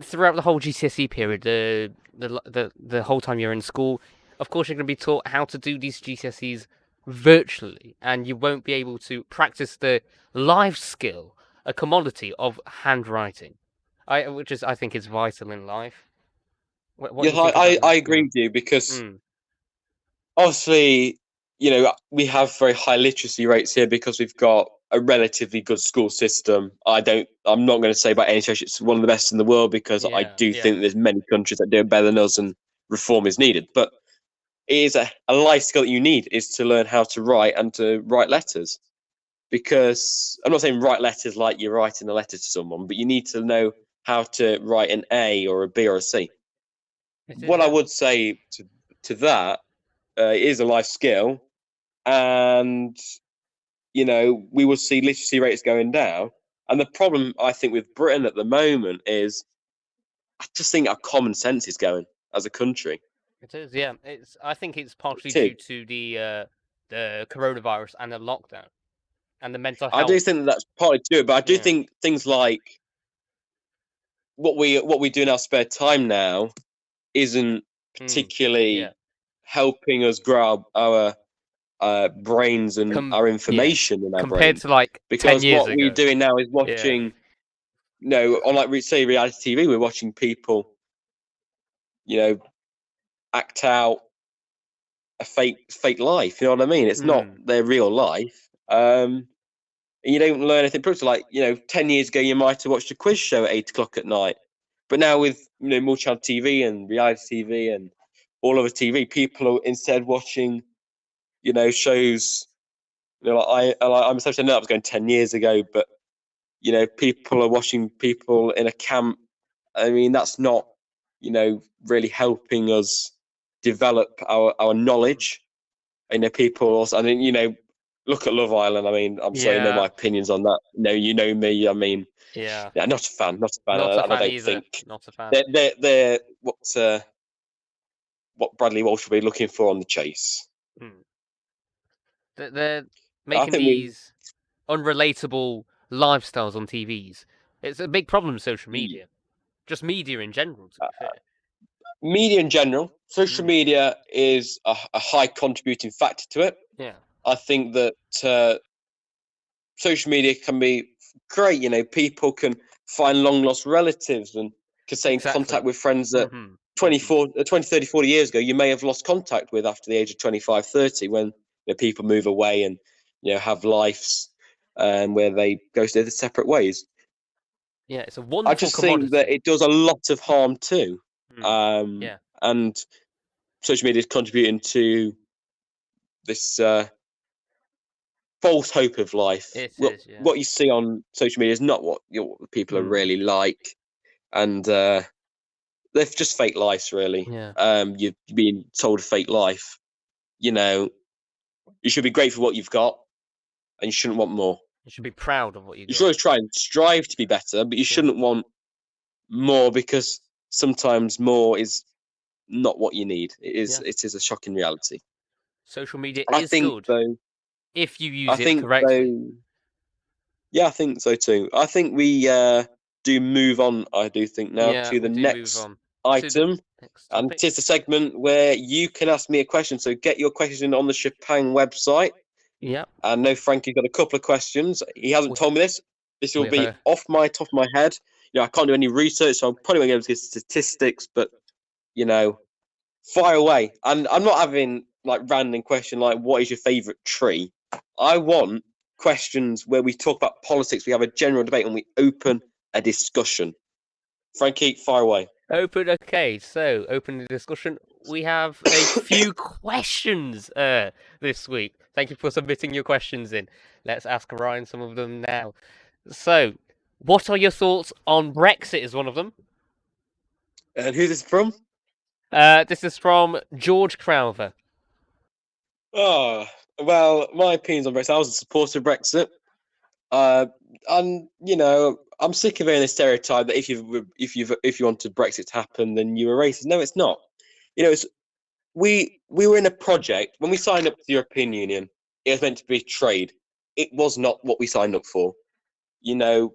throughout the whole GCSE period, the the the the whole time you're in school, of course, you're going to be taught how to do these GCSEs virtually, and you won't be able to practice the life skill, a commodity of handwriting, I, which is I think is vital in life. What, what do yes, you think I, I, I agree with you because Mm, obviously, you know, we have very high literacy rates here because we've got a relatively good school system. I don't, I'm not going to say by any stretch it's one of the best in the world because I do yeah. think there's many countries that do it better than us and reform is needed. But it is a, a life skill that you need is to learn how to write and to write letters. Because I'm not saying write letters like you're writing a letter to someone, but you need to know how to write an A or a B or a C what I would say to to that uh, is a life skill, and you know we will see literacy rates going down. And the problem I think with Britain at the moment is, I just think our common sense is going as a country. It is, yeah. It's. I think it's partially due to the uh, the coronavirus and the lockdown, and the mental health. I do think that that's partly to it, but I do Yeah. think things like what we what we do in our spare time now isn't Mm, particularly yeah. helping us grow our uh, brains and Com- our yeah. information in our compared to like because ten years what ago. we're doing now is watching you know on like re- say reality tv we're watching people you know act out a fake fake life you know what i mean it's not Mm. their real life um and you don't learn anything pretty like you know 10 years ago you might have watched a quiz show at 8 o'clock at night but now with you know multi-channel tv and reality tv and all over tv people are instead watching you know shows you know like i I- i'm sorry i know that was going 10 years ago but you know people are watching people in a camp. I mean that's not you know really helping us develop our our knowledge. You know people also i mean you know look at love island i mean i'm sorry you know my opinions on that. No you know me i mean Yeah, yeah not a fan not a fan not a I fan don't either. think Not a fan. they're they're, they're what uh, what bradley walsh will be looking for on the chase They're, they're making think we- these unrelatable lifestyles on TVs. It's a big problem with social Mm. media, just media in general. To be fair. media in general social Mm. media is a, a high contributing factor to it Yeah, I think that uh, social media can be great. You know, people can find long lost relatives and can stay in Exactly. contact with friends that Mhm. 24, uh, 20, 30, 40 years ago you may have lost contact with after the age of 25, 30 when you know, people move away and you know have lives um, where they go their separate ways. yeah. It's a wonderful I just commodity. think that it does a lot of harm too. Mm. Um, Yeah. And social media is contributing to this uh, false hope of life. What, is, yeah. what you see on social media is not what your people are Mm. really like, and uh, they're just fake lives, really. yeah, Um, you're being told a fake life. You know, you should be grateful for what you've got, and you shouldn't want more. you should be proud of what you You should always try and strive to be better, but you shouldn't want more because sometimes more is not what you need. It is. Yeah. It is a shocking reality. Social media I is think good though. if you use I it think correctly. though. Yeah, I think so too. I think we uh, do move on. I do think now yeah, to the next. Item, and it is the segment where you can ask me a question. So get your question on the Chopin website. Yeah, I know Frankie's got a couple of questions. He hasn't told me this. This will be off my top of my head. You know, I can't do any research, so I'm probably going to give statistics. But you know, fire away. And I'm not having like random question like, "What is your favourite tree?" I want questions where we talk about politics. We have a general debate and we open a discussion. Frankie, fire away. Open. Okay, so open the discussion. We have a few questions uh, this week. Thank you for submitting your questions in. Let's ask Ryan some of them now. So, what are your thoughts on Brexit? Is one of them. And who's this from? Uh, this is from George Crowther. Oh, well, my opinions on Brexit. I was a supporter of Brexit. Uh, and you know, I'm sick of hearing the stereotype that if you if you if you wanted Brexit to happen, then you were racist. No, it's not. You know, it's we we were in a project when we signed up to the European Union. It was meant to be trade. It was not what we signed up for. You know,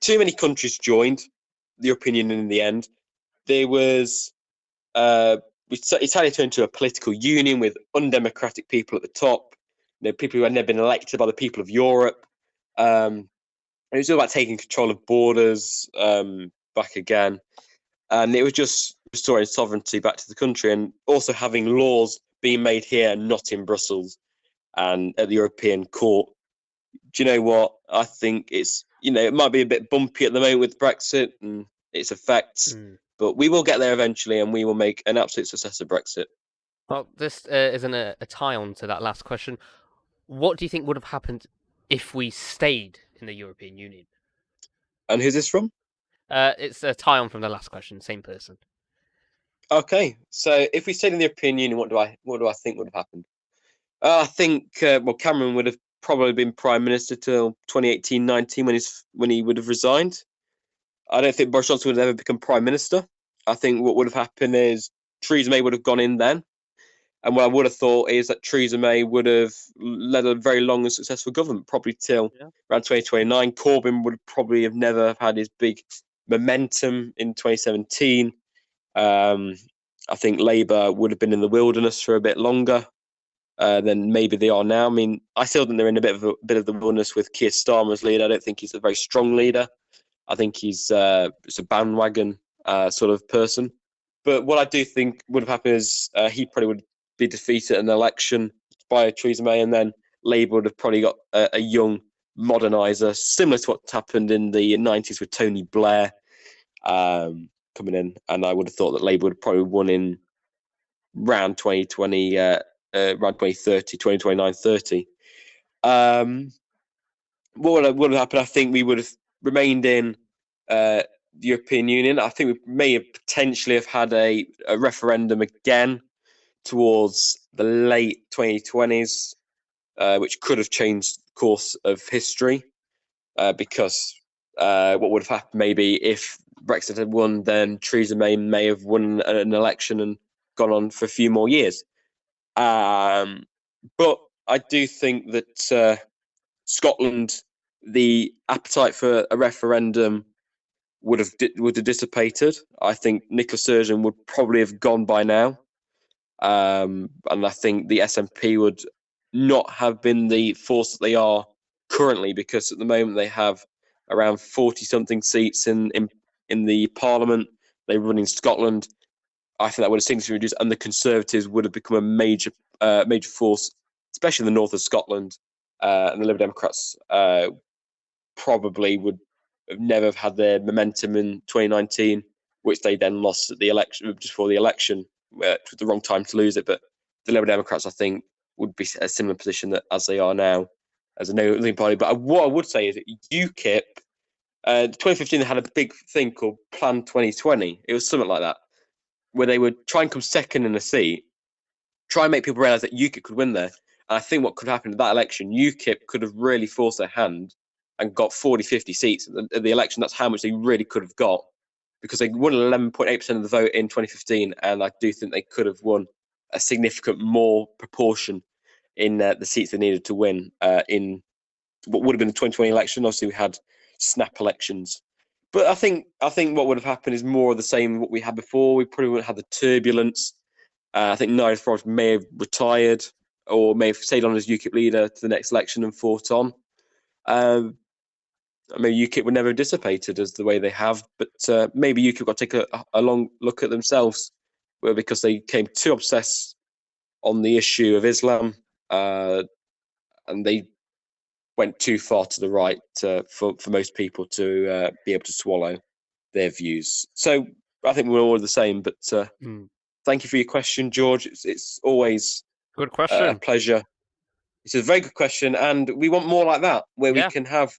too many countries joined the European Union in the end. There was uh, Italy turned into a political union with undemocratic people at the top, you know, people who had never been elected by the people of Europe. Um, it was all about taking control of borders um, back again, and it was just restoring sovereignty back to the country, and also having laws being made here, not in Brussels and at the European Court. Do you know what? I think it's you know it might be a bit bumpy at the moment with Brexit and its effects, mm. but we will get there eventually, and we will make an absolute success of Brexit. Well, this uh, isn't a, a tie on to that last question. What do you think would have happened if we stayed in the European Union? And who's this from? Uh, it's a tie on from the last question, same person. Okay, so if we stayed in the European Union, what do I what do I think would have happened? Uh, I think uh, well, Cameron would have probably been prime minister till 2018-19 when he's when he would have resigned. I don't think Boris Johnson would have ever become prime minister. I think what would have happened is Theresa May would have gone in then, and what I would have thought is that Theresa May would have led a very long and successful government, probably till yeah. around 2029. Corbyn would probably have never have had his big momentum in 2017. Um, I think Labour would have been in the wilderness for a bit longer uh, than maybe they are now. I mean, I still think they're in a bit of a bit of the wilderness with Keir Starmer as leader. I don't think he's a very strong leader. I think he's uh, a bandwagon uh, sort of person. But what I do think would have happened is uh, he probably would be defeated an election by Theresa May, and then Labour would have probably got a, a young moderniser, similar to what happened in the 90s with Tony Blair um, coming in. And I would have thought that Labour would probably won in round 2020, uh, uh, around 2030, 2029, 30. Um, what would have, would have happened? I think we would have remained in uh, the European Union. I think we may have potentially have had a, a referendum again towards the late 2020s, uh, which could have changed the course of history. Uh, because uh, what would have happened maybe if Brexit had won, then Theresa May may have won an election and gone on for a few more years. Um, but I do think that uh, Scotland, the appetite for a referendum would have would have dissipated. I think Nicola Sturgeon would probably have gone by now, um, and I think the SNP would not have been the force that they are currently because at the moment they have around forty something seats in in in the Parliament. They run in Scotland. I think that would have significantly reduced, and the Conservatives would have become a major uh, major force, especially in the north of Scotland. Uh, and the Liberal Democrats uh, probably would have never have had their momentum in 2019, which they then lost at the election just before the election. Uh, it was the wrong time to lose it, but the Liberal Democrats, I think, would be a similar position that, as they are now as a no leading party. But what I would say is that UKIP, uh, 2015, they had a big thing called Plan 2020. It was something like that where they would try and come second in a seat, try and make people realise that UKIP could win there. And I think what could happen in that election, UKIP could have really forced their hand and got 40, 50 seats at the, at the election. That's how much they really could have got because they won 11.8% of the vote in 2015. And I do think they could have won a significant more proportion in uh, the seats they needed to win uh, in what would have been the 2020 election. Obviously, we had snap elections but I think I think what would have happened is more of the same what we had before. We probably wouldn't have had the turbulence. Uh, I think Nigel Farage may have retired or may have stayed on as UKIP leader to the next election and fought on. Um, I mean, UKIP were never dissipated as the way they have, but uh, maybe UKIP got to take a, a long look at themselves, well, because they came too obsessed on the issue of Islam, uh, and they went too far to the right uh, for for most people to uh, be able to swallow their views. So I think we're all the same. But uh, mm. thank you for your question, George. It's, it's always good question. a pleasure. It's a very good question, and we want more like that, where yeah. we can have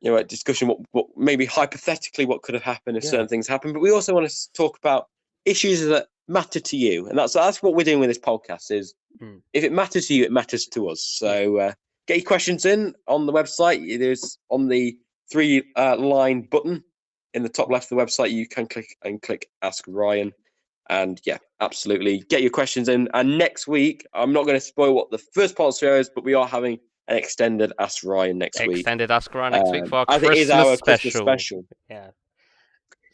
you know a discussion what, what maybe hypothetically what could have happened if yeah. certain things happen. But we also want to talk about issues that matter to you, and that's that's what we're doing with this podcast. Is mm. if it matters to you, it matters to us. So uh, get your questions in on the website. There's on the three uh, line button in the top left of the website. You can click and click Ask Ryan. And yeah, absolutely. Get your questions in. And next week, I'm not going to spoil what the first part of the show is, but we are having an extended Ask Ryan next extended week. Extended Ask Ryan next um, week for our Christmas, special. Christmas special. Yeah.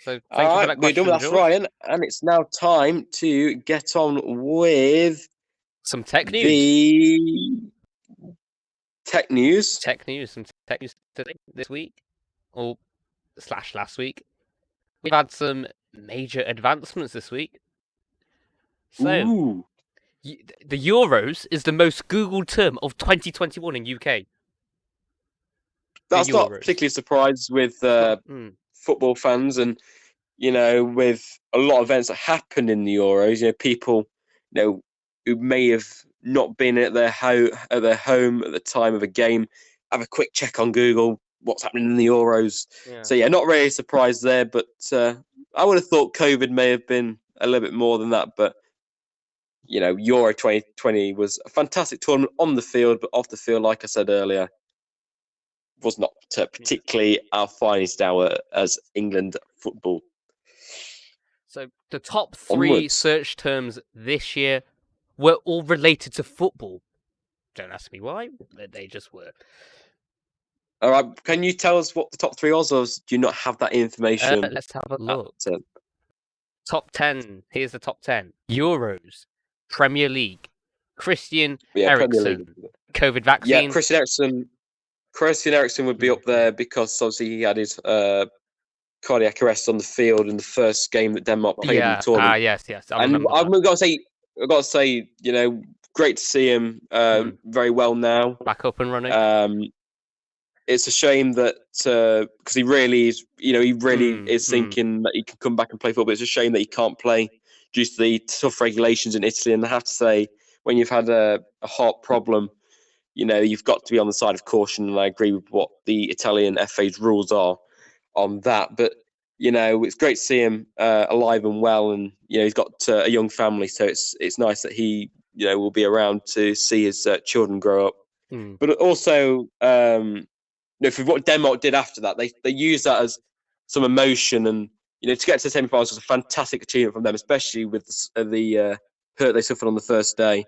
So thank All you for that we're done with George. Ryan, and it's now time to get on with Some tech news. the tech news. Tech news. Some tech news today, this week, or slash last week. We've had some major advancements this week. So, Ooh, the Euros is the most Googled term of 2021 in UK. that's not particularly surprised with uh, Hmm. football fans, and you know, with a lot of events that happened in the Euros. You know, people, you know, who may have not been at their ho- at their home at the time of a game, have a quick check on Google. What's happening in the Euros? Yeah. So yeah, not really surprised there, but uh, I would have thought COVID may have been a little bit more than that. But you know, Euro 2020 was a fantastic tournament on the field, but off the field, like I said earlier, was not uh, particularly our finest hour as England football. So the top three Onwards. search terms this year were all related to football. Don't ask me why, but they just were. All right, can you tell us what the top three was, or do you not have that Uh, information? let's have a look. uh, Top 10. Here's the top 10 Euros, Premier League, Christian yeah, Eriksen. COVID Yeah. Christian Eriksen. Christian Eriksen would be up there because obviously he had his uh, cardiac arrest on the field in the first game that Denmark played in the tournament. Ah, yes, yes. I and I've got to say, I've got to say, you know, great to see him uh, Mm. very well now. Back up and running. Um, it's a shame that because he really is, you know, he really Mm, is mm. thinking that he can come back and play football. It's a shame that he can't play due to the tough regulations in Italy. And I have to say, when you've had a, a heart problem, you know, you've got to be on the side of caution. And I agree with what the Italian FA's rules are on that. But you know, it's great to see him uh, alive and well, and you know, he's got uh, a young family, so it's it's nice that he, you know, will be around to see his uh, children grow up Mm. but also um, you know, for what Denmark did after that, they they used that as some emotion, and you know, to get to the semi-finals was a fantastic achievement from them, especially with the, uh, the uh, hurt they suffered on the first day.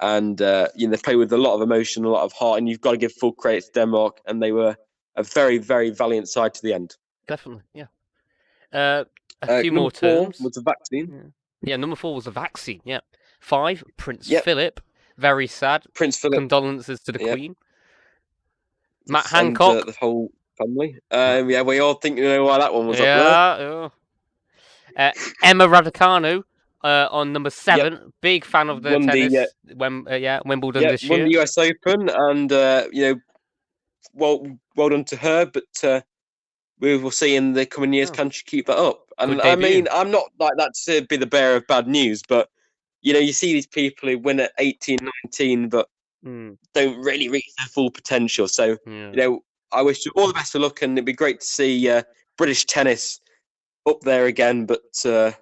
And uh, you know, they played with a lot of emotion, a lot of heart, and you've got to give full credit to Denmark, and they were a very, very valiant side to the end. Definitely, yeah. Uh, a Uh, few more four terms. was the vaccine. Yeah, number four was the vaccine. Yeah. Five, Prince Yep. Philip. Very sad. Prince Philip, Condolences to the Yep. Queen. Matt and, Hancock. uh, the whole family. Um, yeah, we all think you know why that one was up there. yeah. Uh, Emma Raducanu uh, on number seven. Big fan of the Won the, tennis. uh, Wem- uh, yeah, Wimbledon yeah, this won the US Open, and uh, you know, well, well done to her. But uh, we will see in the coming years Oh. can she keep that up? And I mean, I'm not like that to be the bearer of bad news, but you know, you see these people who win at 18, 19, but Mm, don't really reach their full potential. So yeah. you know, I wish you all the best of luck, and it'd be great to see uh, British tennis up there again. But uh,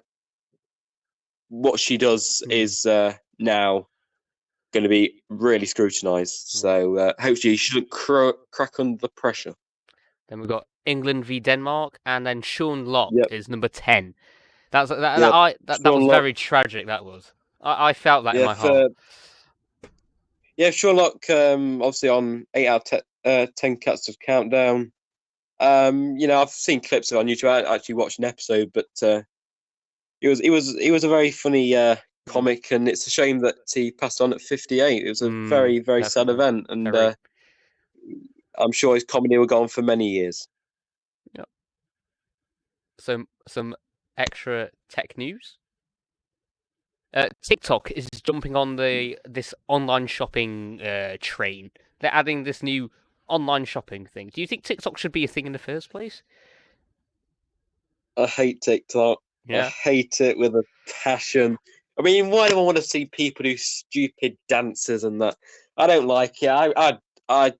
what she does Mm. is uh, now going to be really scrutinised. Mm. So uh, hopefully, she shouldn't cr- crack under the pressure. Then we've got England v Denmark, and then Sean Lock Yep. is number ten. That's that. that, I, that, that was Lock. very tragic. That was. I, I felt that in my yeah, heart. yeah, Sean Lock. Um, obviously on eight out of uh, ten Cats of countdown. Um, you know, I've seen clips of it on YouTube. I actually watched an episode, but uh, it was it was it was a very funny uh, comic, and it's a shame that he passed on at 58. It was a Mm, very very sad event, and uh, I'm sure his comedy will go on for many years. Yeah. some some extra tech news. Uh, TikTok is jumping on the this online shopping uh, train. They're adding this new online shopping thing. Do you think TikTok should be a thing in the first place? I hate TikTok. Yeah. I hate it with a passion. I mean, why do I want to see people do stupid dances and that? I don't like it. I I I,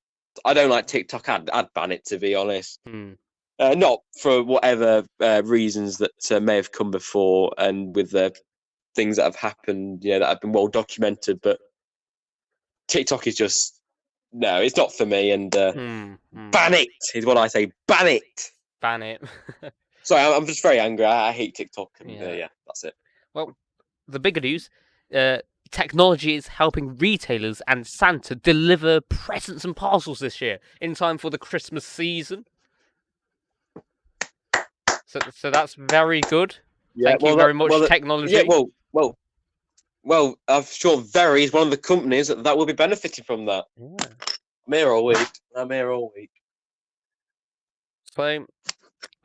I don't like TikTok. I'd, I'd ban it to be honest. Hmm. Uh, not for whatever uh, reasons that uh, may have come before and with the things that have happened, you know, that have been well documented. But TikTok is just no, it's not for me. And uh, Hmm. hmm. ban it is what I say. Ban it. Ban it. Sorry, I'm, I'm just very angry. I, I hate TikTok. And, yeah. Yeah. Uh, yeah, that's it. Well, the bigger news. Uh, technology is helping retailers and Santa deliver presents and parcels this year in time for the Christmas season. So, so that's very good. Yeah, Thank well, you very much, well, technology. Yeah, well, well, well, I'm sure Very is one of the companies that, that will be benefiting from that. Yeah. I'm here all week. I'm here all week. So,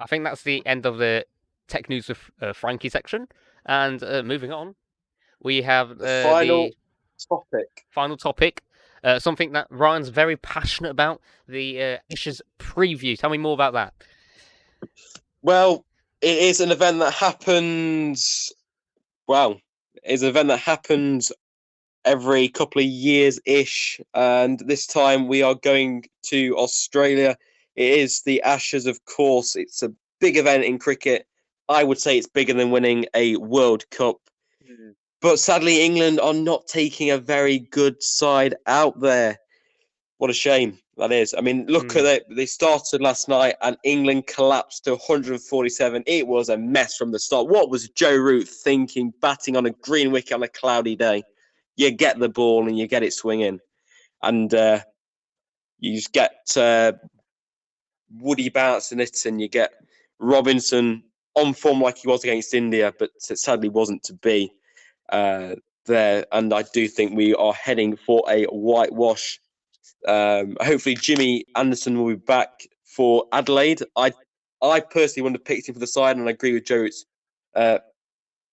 I think that's the end of the tech news with uh, Frankie section. And uh, moving on, we have The uh, final the topic. final topic. Uh, something that Ryan's very passionate about the uh, Ashes preview. Tell me more about that. Well, it is an event that happens. Well, it's an event that happens every couple of years ish, and this time we are going to Australia. It is the Ashes, of course. It's a big event in cricket. I would say it's bigger than winning a World Cup. Hmm. But sadly, England are not taking a very good side out there. What a shame that is. I mean, look Hmm. at it. They started last night and England collapsed to 147. It was a mess from the start. What was Joe Root thinking, batting on a green wicket on a cloudy day? You get the ball and you get it swinging. And uh, you just get uh, Woody bouncing it and you get Robinson on form like he was against India, but it sadly wasn't to be uh, there. And I do think we are heading for a whitewash. Um, hopefully, Jimmy Anderson will be back for Adelaide. I, I personally would have picked him for the side, and I agree with Joe's uh,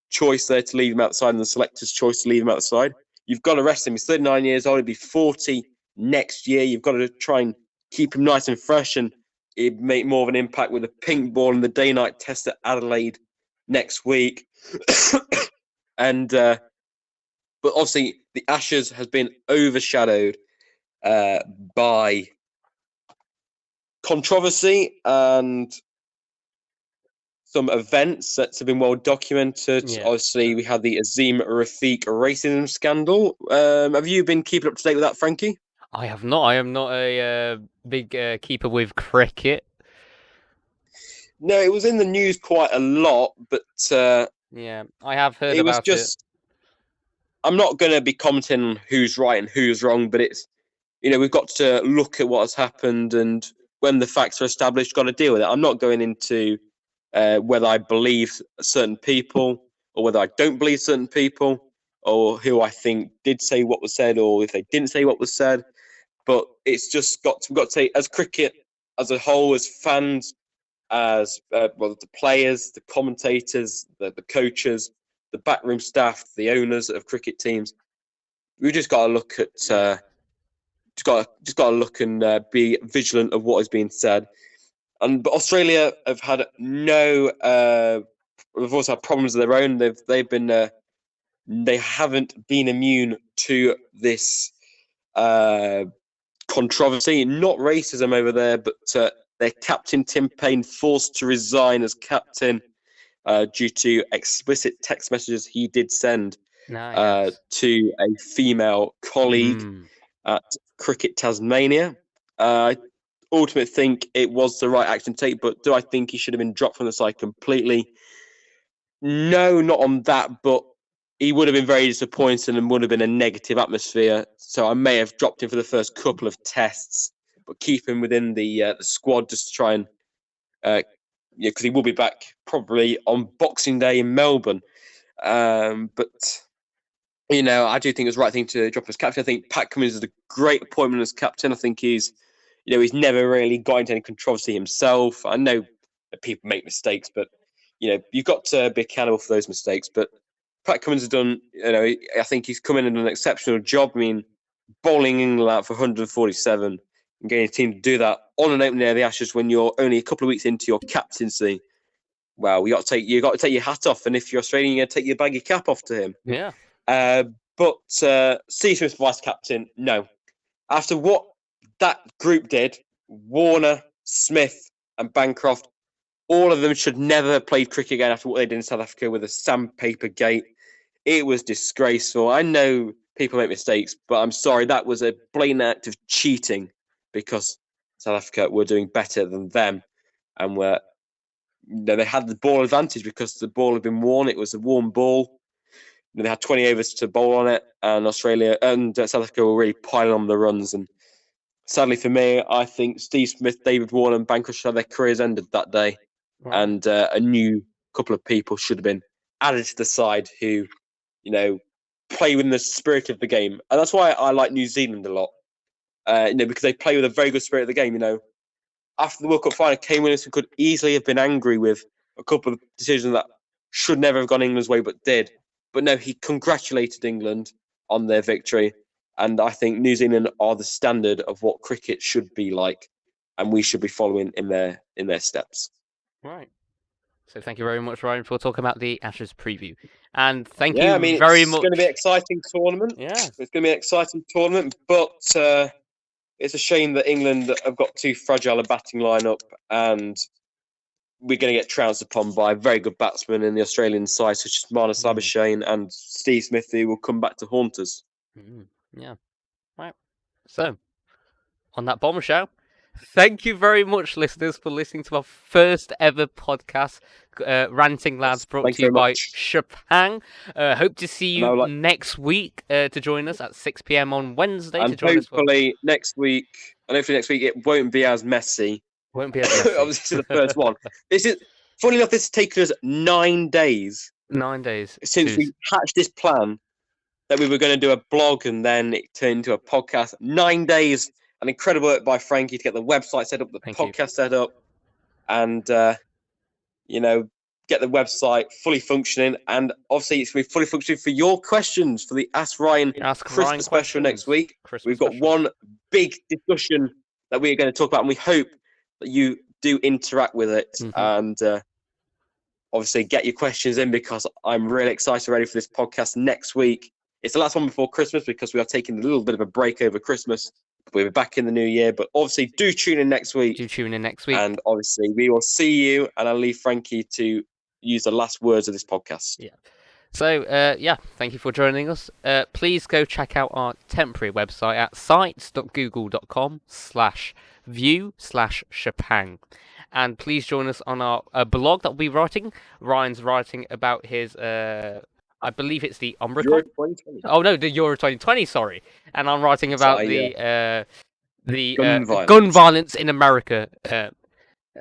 choice there to leave him outside, and the selector's choice to leave him outside. You've got to rest him. He's 39 years old. He'll be 40 next year. You've got to try and keep him nice and fresh, and he'd make more of an impact with the pink ball in the day-night test at Adelaide next week. and uh, but obviously, the Ashes has been overshadowed uh, by controversy and some events that have been well documented. Yeah. Obviously, we had the Azeem Rafiq racism scandal. Um, have you been keeping up to date with that, Frankie? I have not. I am not a uh, big uh, keeper with cricket. No, it was in the news quite a lot, but uh, Yeah, I have heard it was just. I'm not going to be commenting on who's right and who's wrong, but it's, you know, we've got to look at what has happened, and when the facts are established, got to deal with it. I'm not going into uh, whether I believe certain people or whether I don't believe certain people or who I think did say what was said or if they didn't say what was said. But it's just got to, we've got to say, as cricket as a whole, as fans, as uh, well, the players, the commentators, the, the coaches, the backroom staff, the owners of cricket teams. we've just got to look at, uh, just got to, just got to look and uh, be vigilant of what is being said. And but Australia have had no, uh, they've also had problems of their own. They've they've been, uh, they haven't been immune to this uh, controversy. Not racism over there, but uh, their captain Tim Paine forced to resign as captain uh, due to explicit text messages he did send Nah, uh, to a female colleague Mm. At Cricket Tasmania. Uh, I ultimately think it was the right action to take, but do I think he should have been dropped from the side completely? No, not on that, but he would have been very disappointed and would have been a negative atmosphere. So I may have dropped him for the first couple of tests, but keep him within the uh, the squad just to try and uh, yeah, because he will be back probably on Boxing Day in Melbourne. Um, but you know, I do think it was the right thing to drop as captain. I think Pat Cummins is a great appointment as captain. I think he's, you know, he's never really got into any controversy himself. I know people make mistakes, but you know, you've got to be accountable for those mistakes. But Pat Cummins has done, you know, I think he's come in and done an exceptional job. I mean, bowling England out for 147 and getting a team to do that on an opening day of the Ashes when you're only a couple of weeks into your captaincy. Well, you got to take you got to take your hat off, and if you're Australian, you got to take your baggy cap off to him. Yeah. Uh, but uh, Smith, vice captain, no. After what that group did, Warner, Smith, and Bancroft, all of them should never have played cricket again after what they did in South Africa with a sandpaper gate. It was disgraceful. I know people make mistakes, but I'm sorry, that was a blatant act of cheating because South Africa were doing better than them and were you know, they had the ball advantage because the ball had been worn. It was a warm ball. They had 20 overs to bowl on it, and Australia and uh, South Africa were really piling on the runs. And sadly for me, I think Steve Smith, David Warner, and had their careers ended that day. And uh, a new couple of people should have been added to the side who, you know, play within the spirit of the game, and that's why I like New Zealand a lot. Uh, you know, because they play with a very good spirit of the game. You know, after the World Cup final, Kane Williamson could easily have been angry with a couple of decisions that should never have gone England's way, but did. But no, he congratulated England on their victory, and I think New Zealand are the standard of what cricket should be like, and we should be following in their in their steps. Right. So thank you very much, Ryan, for talking about the Ashes preview, and thank yeah, you I mean, very much. it's going to be an exciting tournament. Yeah. It's going to be an exciting tournament, but uh, it's a shame that England have got too fragile a batting lineup, and we're going to get trounced upon by very good batsmen in the Australian side, such as Marnus Mm. Labuschagne and Steve Smith, who will come back to haunt us. Mm, yeah. Right. So, on that bombshell, thank you very much, listeners, for listening to our first ever podcast, uh, Ranting Lads, brought Thank to you by. Chopin. Uh, hope to see you like- next week uh, to join us at 6 p.m. on Wednesday to And join us. For... hopefully next week, and hopefully next week it won't be as messy. Won't be. Obviously, this is the first one. This is, funny enough, this has taken us nine days Nine days since to- we hatched this plan that we were going to do a blog and then it turned into a podcast. Nine days, an incredible work by Frankie to get the website set up, the Thank you. podcast set up, and uh, you know get the website fully functioning. And obviously, it's going to be fully functioning for your questions for the Ask Ryan Ask Christmas Ryan special next week. Christmas We've got special. one big discussion that we are going to talk about, and we hope you do interact with it Mhm. and uh, obviously get your questions in because I'm really excited ready for this podcast next week. It's the last one before Christmas because we are taking a little bit of a break over Christmas. We'll be back in the new year, but obviously do tune in next week. Do tune in next week. And obviously we will see you, and I'll leave Frankie to use the last words of this podcast. Yeah. So, uh, yeah, thank you for joining us. Uh, please go check out our temporary website at sites.google.com slash view slash Chopin. And please join us on our uh, blog that we'll be writing. Ryan's writing about his, uh, I believe it's the Omicron. Euro 2020. Oh no, the Euro 2020. Sorry, and I'm writing about Sorry, the uh, the Gun uh, violence. gun violence in America. Uh,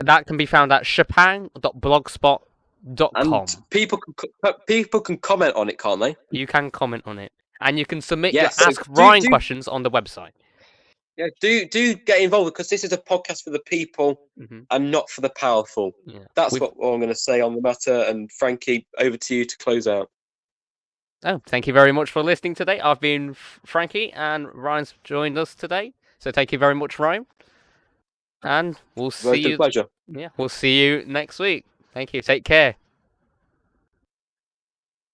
that can be found at chopin.blogspot.com. And people can co- people can comment on it, can't they? You can comment on it, and you can submit Yes, your so Ask do- Ryan do- questions on the website. Yeah, do do get involved because this is a podcast for the people Mhm. and not for the powerful. Yeah. That's We've- what I'm going to say on the matter. And Frankie, over to you to close out. Oh, thank you very much for listening today. I've been Frankie, and Ryan's joined us today. So thank you very much, Ryan. And we'll see you. pleasure. Yeah, we'll see you next week. Thank you. Take care.